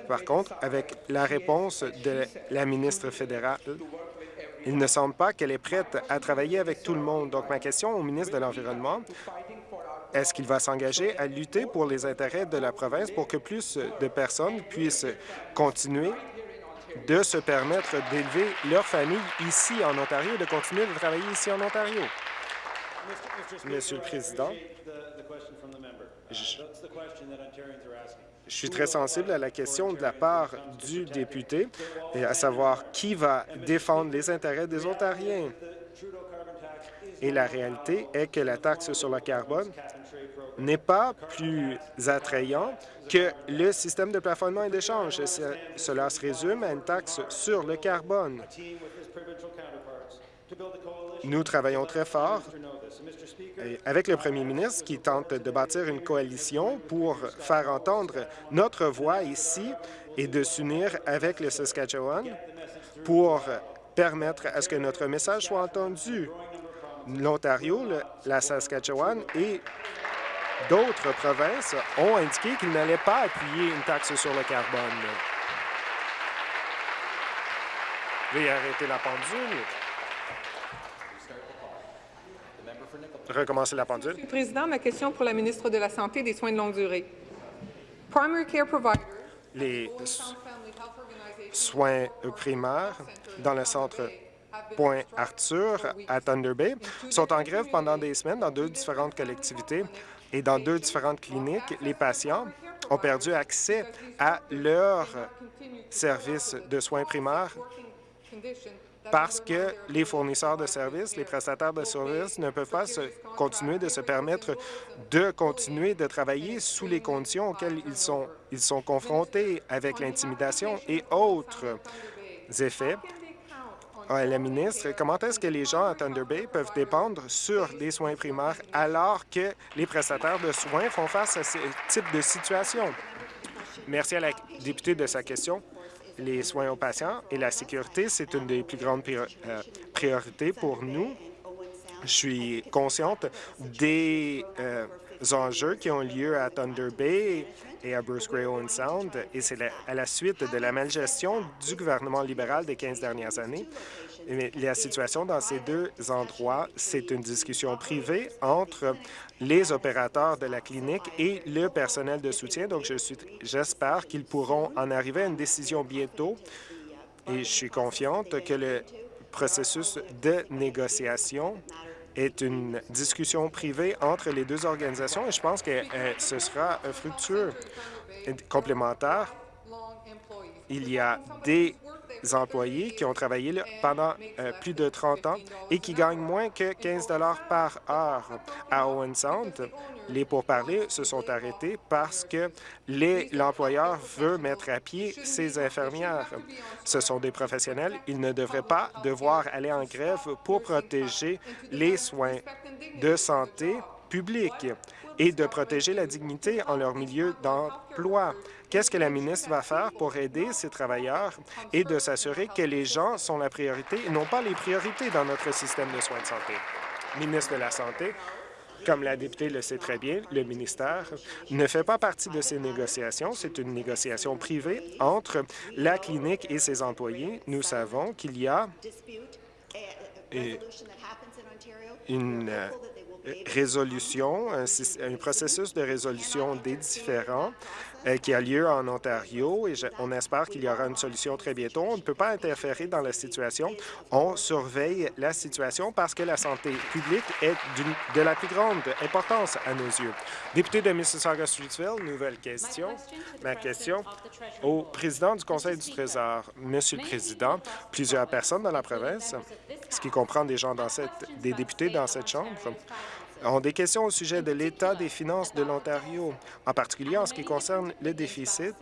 Par contre, avec la réponse de la ministre fédérale, il ne semble pas qu'elle est prête à travailler avec tout le monde. Donc, ma question au ministre de l'Environnement, est-ce qu'il va s'engager à lutter pour les intérêts de la province pour que plus de personnes puissent continuer de se permettre d'élever leur famille ici en Ontario et de continuer de travailler ici en Ontario? Monsieur le Président, je, je suis très sensible à la question de la part du député, et à savoir qui va défendre les intérêts des Ontariens. Et la réalité est que la taxe sur le carbone n'est pas plus attrayant que le système de plafonnement et d'échange. Cela se résume à une taxe sur le carbone. Nous travaillons très fort avec le premier ministre qui tente de bâtir une coalition pour faire entendre notre voix ici et de s'unir avec le Saskatchewan pour permettre à ce que notre message soit entendu. L'Ontario, la Saskatchewan et d'autres provinces ont indiqué qu'ils n'allaient pas appuyer une taxe sur le carbone. Veuillez arrêter la pendule. Recommencer la pendule. Monsieur le Président, ma question pour la ministre de la Santé et des Soins de longue durée. Les soins primaires dans le centre Point Arthur à Thunder Bay sont en grève pendant des semaines dans deux différentes collectivités et dans deux différentes cliniques. Les patients ont perdu accès à leurs services de soins primaires parce que les fournisseurs de services, les prestataires de services ne peuvent pas continuer de se permettre de continuer de travailler sous les conditions auxquelles ils sont, ils sont confrontés avec l'intimidation et autres effets la ministre, comment est-ce que les gens à Thunder Bay peuvent dépendre sur des soins primaires alors que les prestataires de soins font face à ce type de situation? Merci à la députée de sa question. Les soins aux patients et la sécurité, c'est une des plus grandes euh, priorités pour nous. Je suis consciente des euh, enjeux qui ont lieu à Thunder Bay et à Bruce Gray Owen Sound, et c'est à la suite de la malgestion du gouvernement libéral des 15 dernières années. Mais la situation dans ces deux endroits, c'est une discussion privée entre les opérateurs de la clinique et le personnel de soutien. Donc, j'espère qu'ils pourront en arriver à une décision bientôt et je suis confiante que le processus de négociation est une discussion privée entre les deux organisations et je pense que euh, ce sera euh, fructueux. Complémentaire, il y a des employés qui ont travaillé pendant euh, plus de 30 ans et qui gagnent moins que 15 par heure. À Owen Sound, les pourparlers se sont arrêtés parce que l'employeur veut mettre à pied ses infirmières. Ce sont des professionnels. Ils ne devraient pas devoir aller en grève pour protéger les soins de santé publics et de protéger la dignité en leur milieu d'emploi. Qu'est-ce que la ministre va faire pour aider ces travailleurs et de s'assurer que les gens sont la priorité et non pas les priorités dans notre système de soins de santé? Ministre de la Santé, comme la députée le sait très bien, le ministère ne fait pas partie de ces négociations. C'est une négociation privée entre la clinique et ses employés. Nous savons qu'il y a une résolution, un, processus de résolution des différends euh, qui a lieu en Ontario et on espère qu'il y aura une solution très bientôt. On ne peut pas interférer dans la situation. On surveille la situation parce que la santé publique est de la plus grande importance à nos yeux. Député de Mississauga-Streetsville, nouvelle question. Ma question au président du Conseil du Trésor. Monsieur le Président, plusieurs personnes dans la province ce qui comprend des gens dans cette, des députés dans cette Chambre, ont des questions au sujet de l'état des finances de l'Ontario, en particulier en ce qui concerne le déficit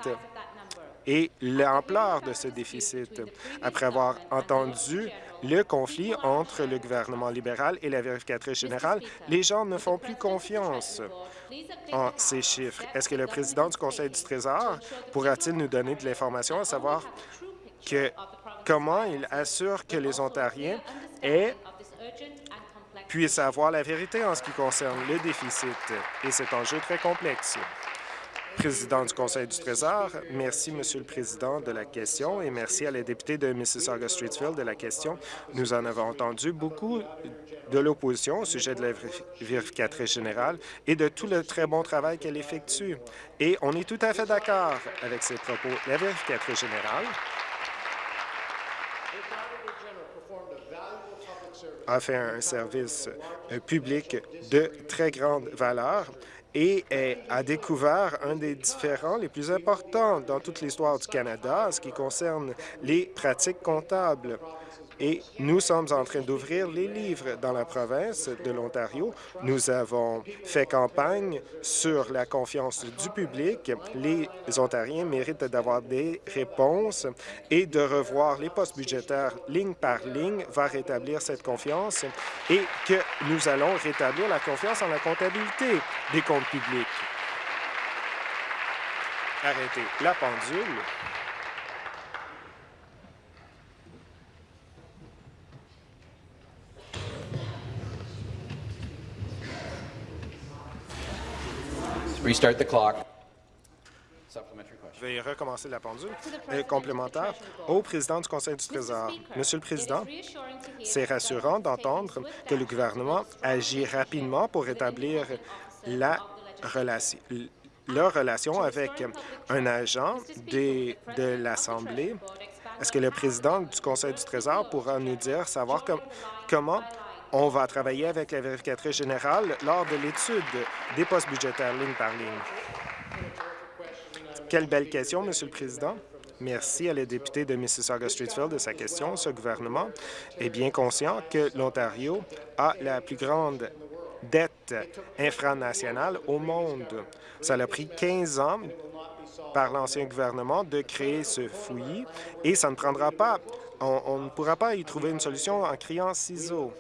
et l'ampleur de ce déficit. Après avoir entendu le conflit entre le gouvernement libéral et la vérificatrice générale, les gens ne font plus confiance en ces chiffres. Est-ce que le président du Conseil du Trésor pourra-t-il nous donner de l'information à savoir que comment il assure que les Ontariens puissent avoir la vérité en ce qui concerne le déficit et cet enjeu très complexe? Président du Conseil du Trésor, merci, Monsieur le Président, de la question et merci à la députée de Mississauga-Streetsville de la question. Nous en avons entendu beaucoup de l'opposition au sujet de la vérificatrice générale et de tout le très bon travail qu'elle effectue. Et on est tout à fait d'accord avec ces propos. La vérificatrice générale a fait un service euh, public de très grande valeur et a découvert un des différents les plus importants dans toute l'histoire du Canada, ce qui concerne les pratiques comptables et nous sommes en train d'ouvrir les livres dans la province de l'Ontario. Nous avons fait campagne sur la confiance du public. Les Ontariens méritent d'avoir des réponses et de revoir les postes budgétaires ligne par ligne va rétablir cette confiance et que nous allons rétablir la confiance en la comptabilité des comptes publics. Arrêtez la pendule. Restart the clock. Veuillez recommencer la pendule. Euh, complémentaire au président du Conseil du Trésor. Monsieur le Président, c'est rassurant d'entendre que le gouvernement agit rapidement pour rétablir la relation, leur relation avec un agent des, de l'Assemblée. Est-ce que le président du Conseil du Trésor pourra nous dire, savoir comment on va travailler avec la vérificatrice générale lors de l'étude des postes budgétaires ligne par ligne. Quelle belle question, Monsieur le Président. Merci à la députée de Mississauga-Streetsville de sa question. Ce gouvernement est bien conscient que l'Ontario a la plus grande dette infranationale au monde. Ça a pris 15 ans par l'ancien gouvernement de créer ce fouillis et ça ne prendra pas, on, on ne pourra pas y trouver une solution en criant ciseaux.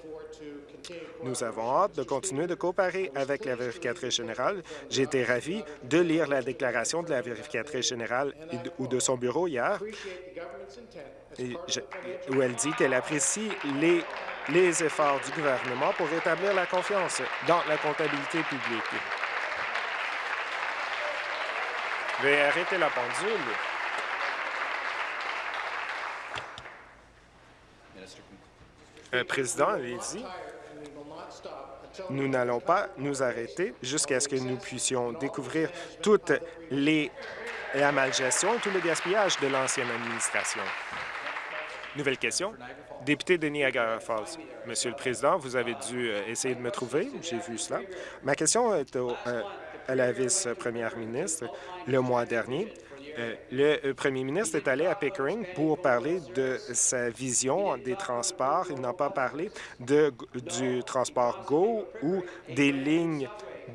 Nous avons hâte de continuer de coopérer avec la vérificatrice générale. J'ai été ravi de lire la déclaration de la vérificatrice générale ou de son bureau hier, où elle dit qu'elle apprécie les, les efforts du gouvernement pour rétablir la confiance dans la comptabilité publique. Veuillez arrêter la pendule. Euh, président, allez-y. Nous n'allons pas nous arrêter jusqu'à ce que nous puissions découvrir toute les, la malgestion et tout le gaspillage de l'ancienne administration. Nouvelle question. Député de Niagara Falls. Monsieur le Président, vous avez dû euh, essayer de me trouver. J'ai vu cela. Ma question est au, euh, à la vice-première ministre. Le mois dernier, euh, le euh, premier ministre est allé à Pickering pour parler de sa vision des transports. Il n'a pas parlé du transport GO ou des lignes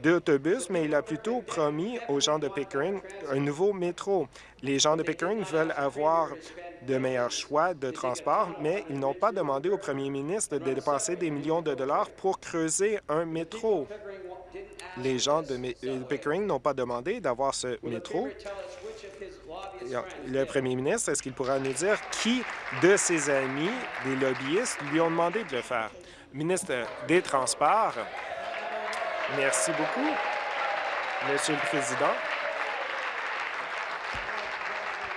d'autobus, mais il a plutôt promis aux gens de Pickering un nouveau métro. Les gens de Pickering veulent avoir de meilleurs choix de transport, mais ils n'ont pas demandé au premier ministre de dépenser des millions de dollars pour creuser un métro. Les gens de Pickering n'ont pas demandé d'avoir ce métro le premier ministre, est-ce qu'il pourra nous dire qui de ses amis, des lobbyistes, lui ont demandé de le faire? Ministre des Transports, merci beaucoup, Monsieur le Président.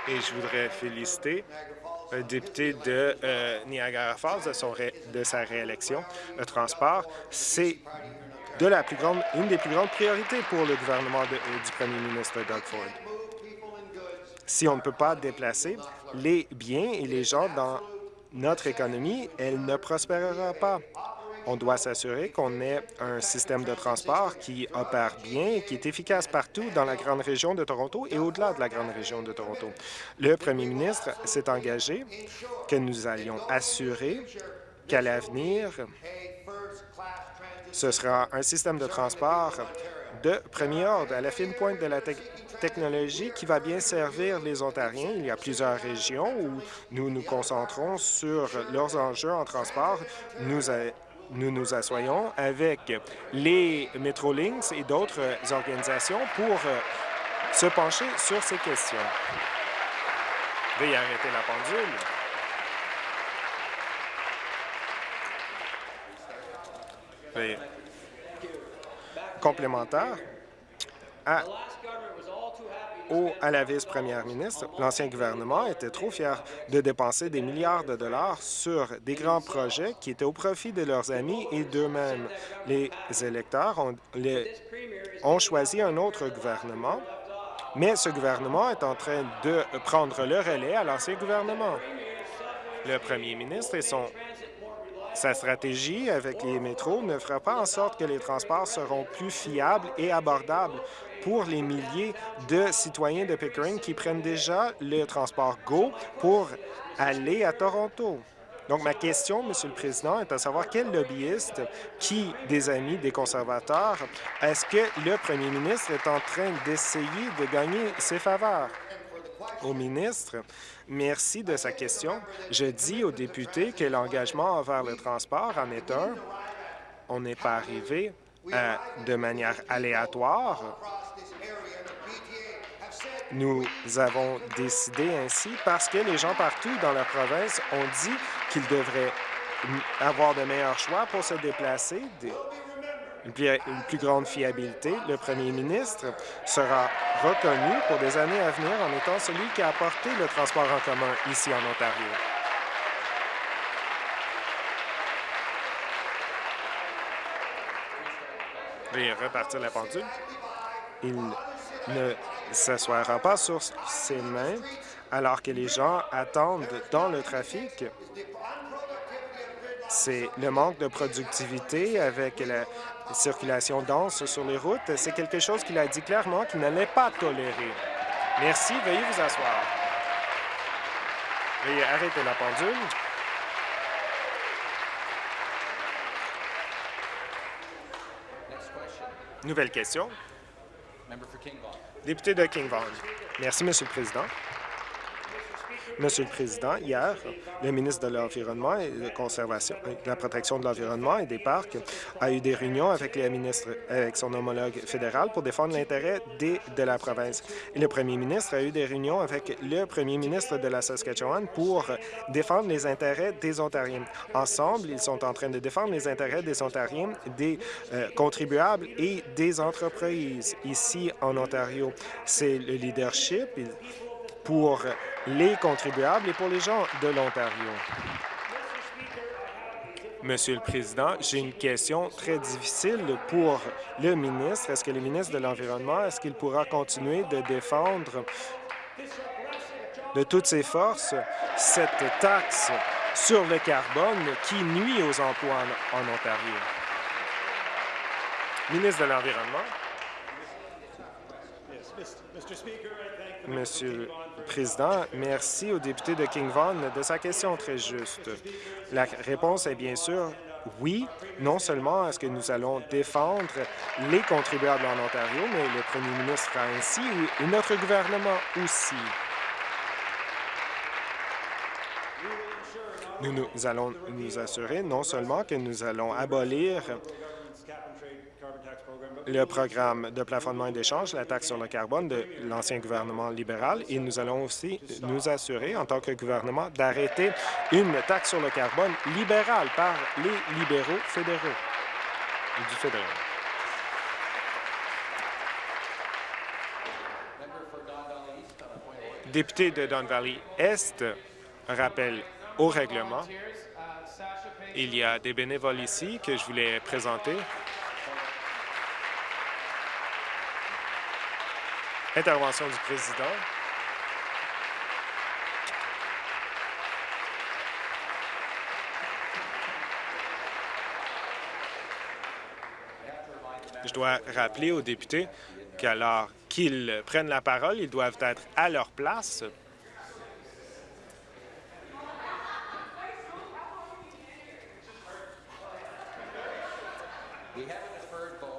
Et je voudrais féliciter un député de euh, Niagara Falls de, sa réélection. Le transport, c'est une des plus grandes priorités pour le gouvernement euh, du premier ministre Doug Ford. Si on ne peut pas déplacer les biens et les gens dans notre économie, elle ne prospérera pas. On doit s'assurer qu'on ait un système de transport qui opère bien et qui est efficace partout dans la grande région de Toronto et au-delà de la grande région de Toronto. Le premier ministre s'est engagé que nous allions assurer qu'à l'avenir, ce sera un système de transport de premier ordre, à la fine pointe de la technologie qui va bien servir les Ontariens. Il y a plusieurs régions où nous nous concentrons sur leurs enjeux en transport. Nous, nous nous assoyons avec les Metrolinx et d'autres organisations pour euh, se pencher sur ces questions. Veuillez arrêter la pendule. Veuillez. Complémentaire. À à la vice-première ministre, l'ancien gouvernement était trop fier de dépenser des milliards de dollars sur des grands projets qui étaient au profit de leurs amis et d'eux-mêmes. Les électeurs ont, ont choisi un autre gouvernement, mais ce gouvernement est en train de prendre le relais à l'ancien gouvernement. Le premier ministre et son sa stratégie avec les métros ne fera pas en sorte que les transports seront plus fiables et abordables pour les milliers de citoyens de Pickering qui prennent déjà le transport GO pour aller à Toronto. Donc, ma question, Monsieur le Président, est à savoir quel lobbyiste, qui des amis des conservateurs, est-ce que le premier ministre est en train d'essayer de gagner ses faveurs? Au ministre, merci de sa question. Je dis aux députés que l'engagement envers le transport en est un. On n'est pas arrivé euh, de manière aléatoire nous avons décidé ainsi parce que les gens partout dans la province ont dit qu'ils devraient avoir de meilleurs choix pour se déplacer, une plus grande fiabilité. Le premier ministre sera reconnu pour des années à venir en étant celui qui a apporté le transport en commun ici en Ontario. Repartir la pendule. Il ne s'assoira pas sur ses mains alors que les gens attendent dans le trafic. C'est le manque de productivité avec la circulation dense sur les routes. C'est quelque chose qu'il a dit clairement qu'il n'allait pas tolérer. Merci. Veuillez vous asseoir. Veuillez arrêter la pendule. Nouvelle question. Député de King Vaughan. Merci, Monsieur le Président. Monsieur le Président, hier, le ministre de l'Environnement et de, conservation, de la protection de l'environnement et des parcs a eu des réunions avec, les ministres, avec son homologue fédéral pour défendre l'intérêt de la province. Le premier ministre a eu des réunions avec le premier ministre de la Saskatchewan pour défendre les intérêts des Ontariens. Ensemble, ils sont en train de défendre les intérêts des Ontariens, des euh, contribuables et des entreprises ici en Ontario. C'est le leadership pour les contribuables et pour les gens de l'Ontario. Monsieur le Président, j'ai une question très difficile pour le ministre. Est-ce que le ministre de l'Environnement, est-ce qu'il pourra continuer de défendre de toutes ses forces cette taxe sur le carbone qui nuit aux emplois en, en Ontario? Ministre de l'Environnement. Monsieur Merci au député de King Vaughan de sa question très juste. La réponse est bien sûr oui, non seulement est-ce que nous allons défendre les contribuables en Ontario, mais le premier ministre ainsi et notre gouvernement aussi. Nous, nous allons nous assurer non seulement que nous allons abolir le programme de plafonnement et d'échange, la taxe sur le carbone de l'ancien gouvernement libéral et nous allons aussi nous assurer, en tant que gouvernement, d'arrêter une taxe sur le carbone libérale par les libéraux fédéraux du fédéral. Député de Don Valley Est, rappelle au règlement. Il y a des bénévoles ici que je voulais présenter. Intervention du président. Je dois rappeler aux députés qu'alors qu'ils prennent la parole, ils doivent être à leur place.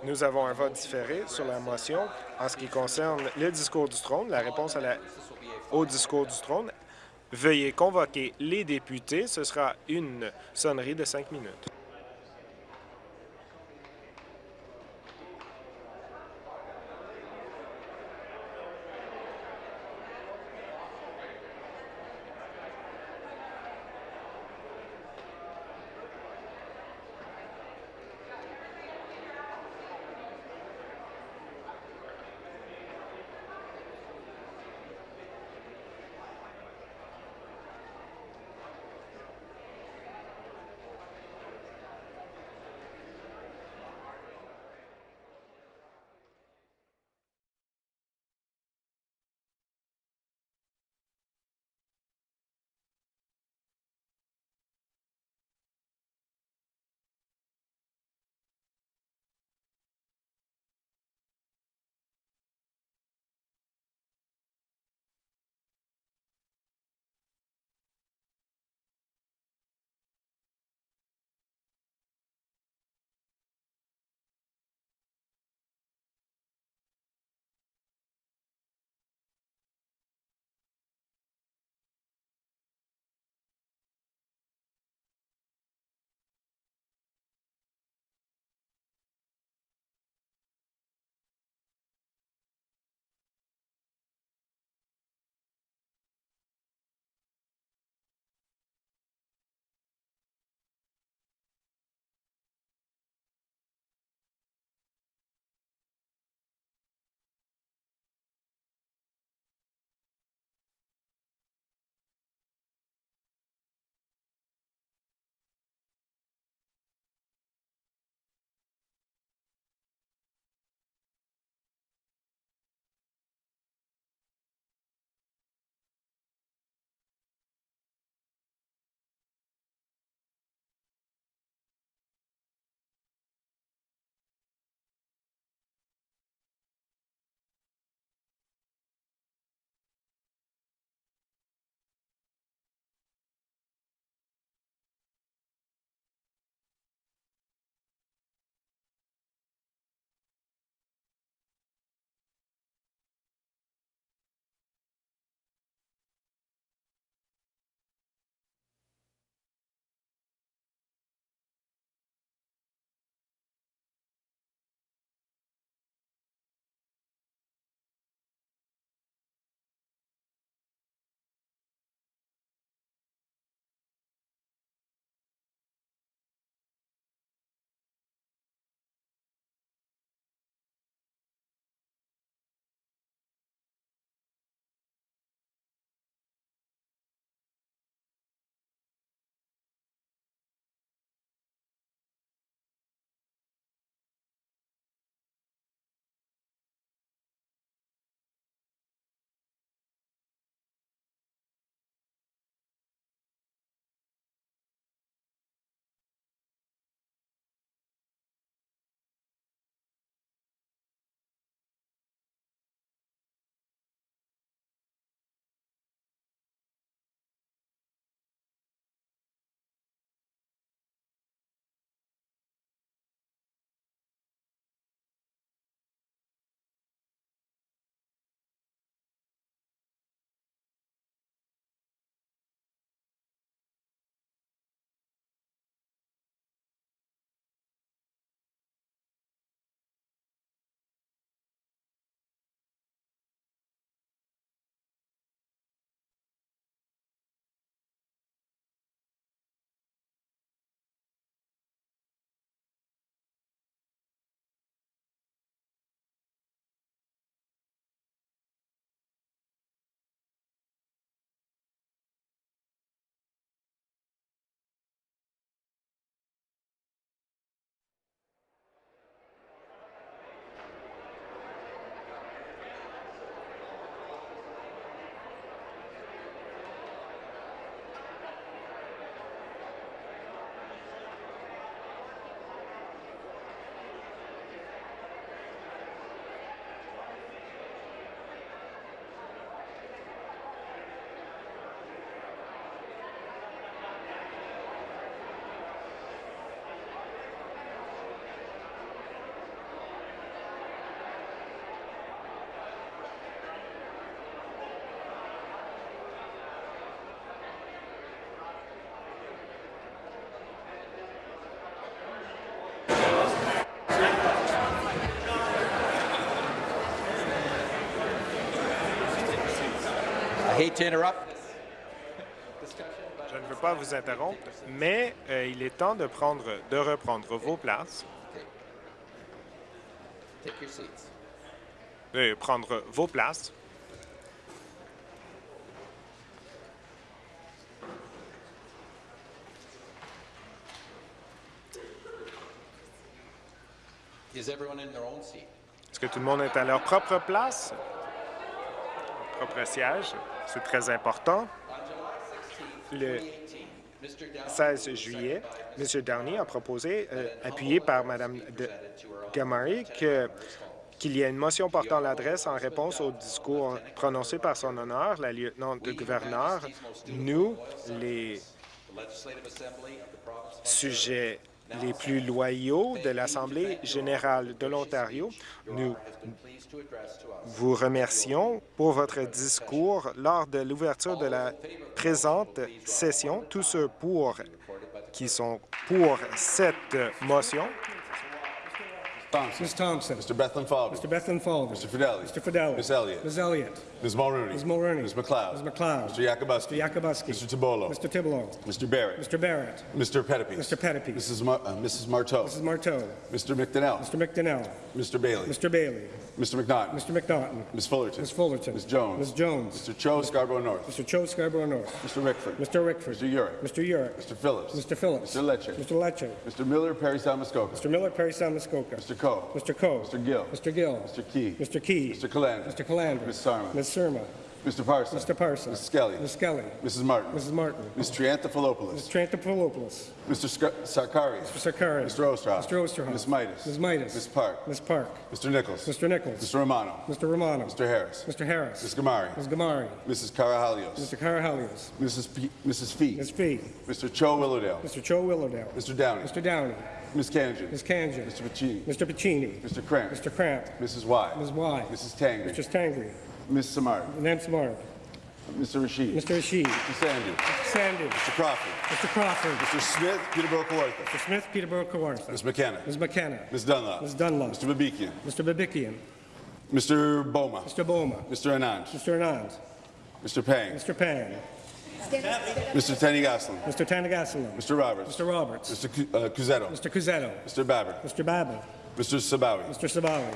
Nous avons un vote différé sur la motion en ce qui concerne le discours du trône, la réponse au discours du trône. Veuillez convoquer les députés. Ce sera une sonnerie de cinq minutes. Hate to interrupt. Je ne veux pas vous interrompre, mais euh, il est temps de, prendre, de reprendre vos places, de prendre vos places. Est-ce que tout le monde est à leur propre place? C'est très important. Le 16 juillet, M. Downey a proposé, euh, appuyé par Mme Gamari, qu'il y ait une motion portant l'adresse en réponse au discours prononcé par son honneur, la lieutenant-gouverneur. Nous, les sujets les plus loyaux de l'Assemblée générale de l'Ontario, nous vous remercions pour votre discours lors de l'ouverture de la présente session. Tous ceux pour qui sont pour cette motion, Thompson. Ms. Thompson. Mr. Bethlen Falvey. Mr. Bethlen Falvey. Mr. Fidelli. Mr. Fidelli. Ms. Elliott. Ms. Elliott. Ms. Mulrooney. Ms. Mulrooney. Ms. McLeod. Ms. McLeod. Mr. Yakubuski. Mr. Yakubuski. Mr. Tabolo. Mr. Tibolo. Mr. Barrett. Mr. Barrett. Mr. Pettipe. Mr. Pettipe. Mrs. Mar uh, Mrs. Marteau. Mrs. Marteau. Mr. McDonnell. Mr. McDonnell. Mr. Bailey. Mr. Bailey. Mr. McNaughton. Mr. McNaughton. Ms. Fullerton. Ms. Fullerton. Ms. Jones. Ms. Jones. Mr. Cho Scarborough North. Mr. Cho Scarborough North. Mr. Rickford. Mr. Rickford. Mr. Urick. Mr. Urick. Mr. Phillips. Mr. Phillips. Mr. Lecce. Mr. Lecce. Mr. Miller, Perry Sound Muskoka. Mr. Miller, Perry Sound, Muskoka. Mr. Coe. Mr. Coe. Mr. Gill. Mr. Gill. Mr. Key. Mr. Key. Mr. Calandra. Mr. Calandra. Ms. Sarma. Ms. Surma. Mr. Parson. Mr. Parson. Ms. Skelly. Ms. Skelly. Mrs. Martin. Mrs. Martin. Ms. Triantafilopoulos. Ms. Trantopoulos. Mr. Sc- Sarkari. Mr. Sakari. Mr. Osterhoff. Mr. Osterhoff. Ms. Midas. Ms. Midas. Ms. Park. Ms. Park. Mr. Nichols. Mr. Nichols. Mr. Romano. Mr. Romano. Mr. Harris. Mr. Harris. Ms. Gamari. Ms. Gamari. Mrs. Karahalios. Mr. Carahalios. Mrs. P- Mrs. Fee. Ms. Fee. Mr. Cho Willowdale. Mr. Cho Willowdale. Mr. Downey. Mr. Downey. Ms. Kanjan. Ms. Kanjan. Mr. Pacini. Mr. Pacini. Mr. Cramp. Mr. Cramp. Mrs. Y. Ms. Y. Mrs. Tangri. Mr. Tangri. Ms. Samar. Nam Samar. Mr. Rashid. Mr. Rashid. Mr. Sandu. Sandy. Mr. Crawford. Mr. Crawford. Mr. Smith, Peterborough Kawartha. Mr. Smith, Peterborough, Kawartha. Ms. McKenna. Ms. McKenna. Ms. Dunlop. Ms. Dunlop. Mr. Babikian. Mr. Babikian. Mr. Boma. Mr. Boma. Mr. Anand. Mr. Anand. Mr. Pang. Mr. Pang. Mr. Tenny Goslin. Mr. Tanagasalam. Mr. Roberts. Mr. Roberts. Mr. Cu- uh, Cusetto. Mr. Cusetto. Mr. Babber. Mr. Baba. Mr. Sabawi. Mr. Sabawi.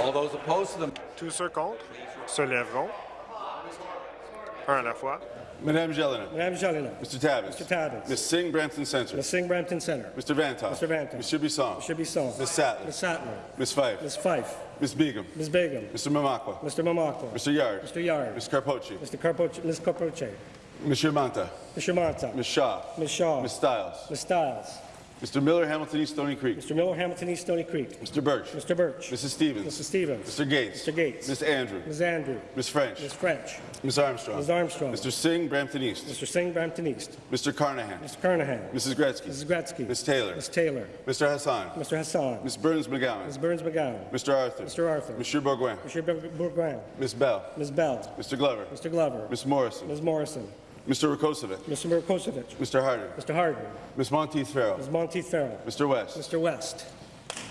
All those opposed to the tous ceux contre se lèveront, un à la fois. Madame Jelena. Madame Jalina. Mr. Tabbins. Mr. Tabbins. Ms. Singh Brampton Center. Ms. Singh Brampton Center. Mr. Vantoff. Mr. Vantoff. Mr. Bisson. Mr. Bisson. Ms. Sattler. Ms. Sattler. Ms. Fife. Ms. Fife. Ms. Begum. Ms. Begum. Mr. Mamakwa. Mr. Mamakwa. Mr. Yard. Mr. Yard. Ms. Carpochi. Mr. Carpoche. Ms. Carpoche. Mr. Manta. Mr. Manta. Ms. Shaw. Ms. Shaw. Ms. Stiles. Ms. Stiles. Mr. Miller, Hamilton East Stony Creek. Mr. Miller, Hamilton East Stony Creek. Mr. Birch. Mr. Birch. Mrs. Stevens. Mr. Stevens. Mr. Gates. Mr. Gates. Ms. Andrew. Ms. Andrew. Ms. French. Ms. French. Ms. Armstrong. Ms. Armstrong. Mr. Singh, Brampton East. Mr. Singh, Brampton East. Mr. Carnahan. Mr. Carnahan. Mrs. Gretzky. Mrs. Gretzky. Ms. Taylor. Ms. Taylor. Mr. Hassan. Mr. Hassan. Ms. Burns McGowan. Ms. Burns McGowan. Mr. Arthur. Mr. Arthur. Monsieur Bourgoin. Mr. Bourgoin. Ms. Bell. Ms. Bell. Mr. Glover. Mr. Glover. Ms. Morrison. Ms. Morrison. Mr. Rakosovic. Mr. Murkosevich. Mr. Harder. Mr. Harden. Ms. Monteith Farrell. Ms. Monteith Farrell. Mr. West. Mr. West.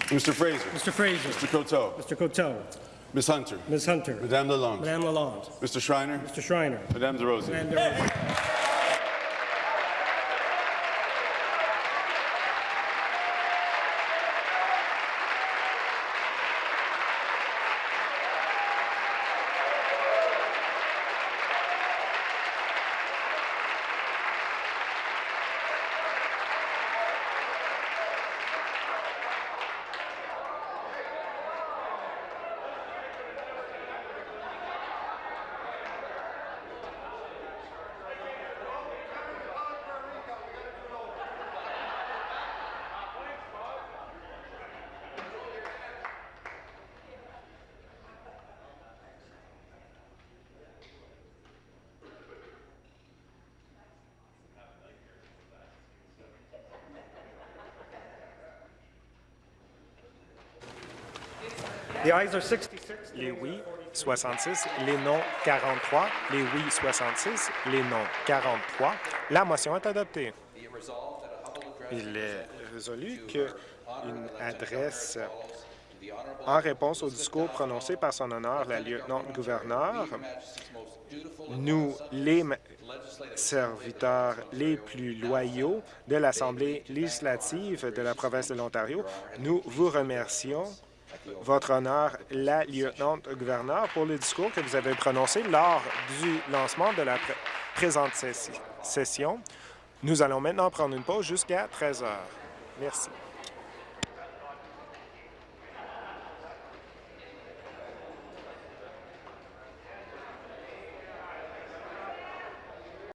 Mr. Fraser. Mr. Fraser. Mr. Coteau. Mr. Coteau. Ms. Hunter. Ms. Hunter. Madame Lalonde. Madame Lalonde. Mr. Schreiner. Mr. Schreiner. Madame DeRosier. Madame. Les oui, 66, les non 43, les oui 66, les non 43. La motion est adoptée. Il est résolu qu'une adresse en réponse au discours prononcé par son honneur la lieutenant-gouverneur, nous, les serviteurs les plus loyaux de l'Assemblée législative de la province de l'Ontario, nous vous remercions votre honneur, la lieutenant-gouverneur, pour le discours que vous avez prononcé lors du lancement de la présente session. Nous allons maintenant prendre une pause jusqu'à 13 heures. Merci.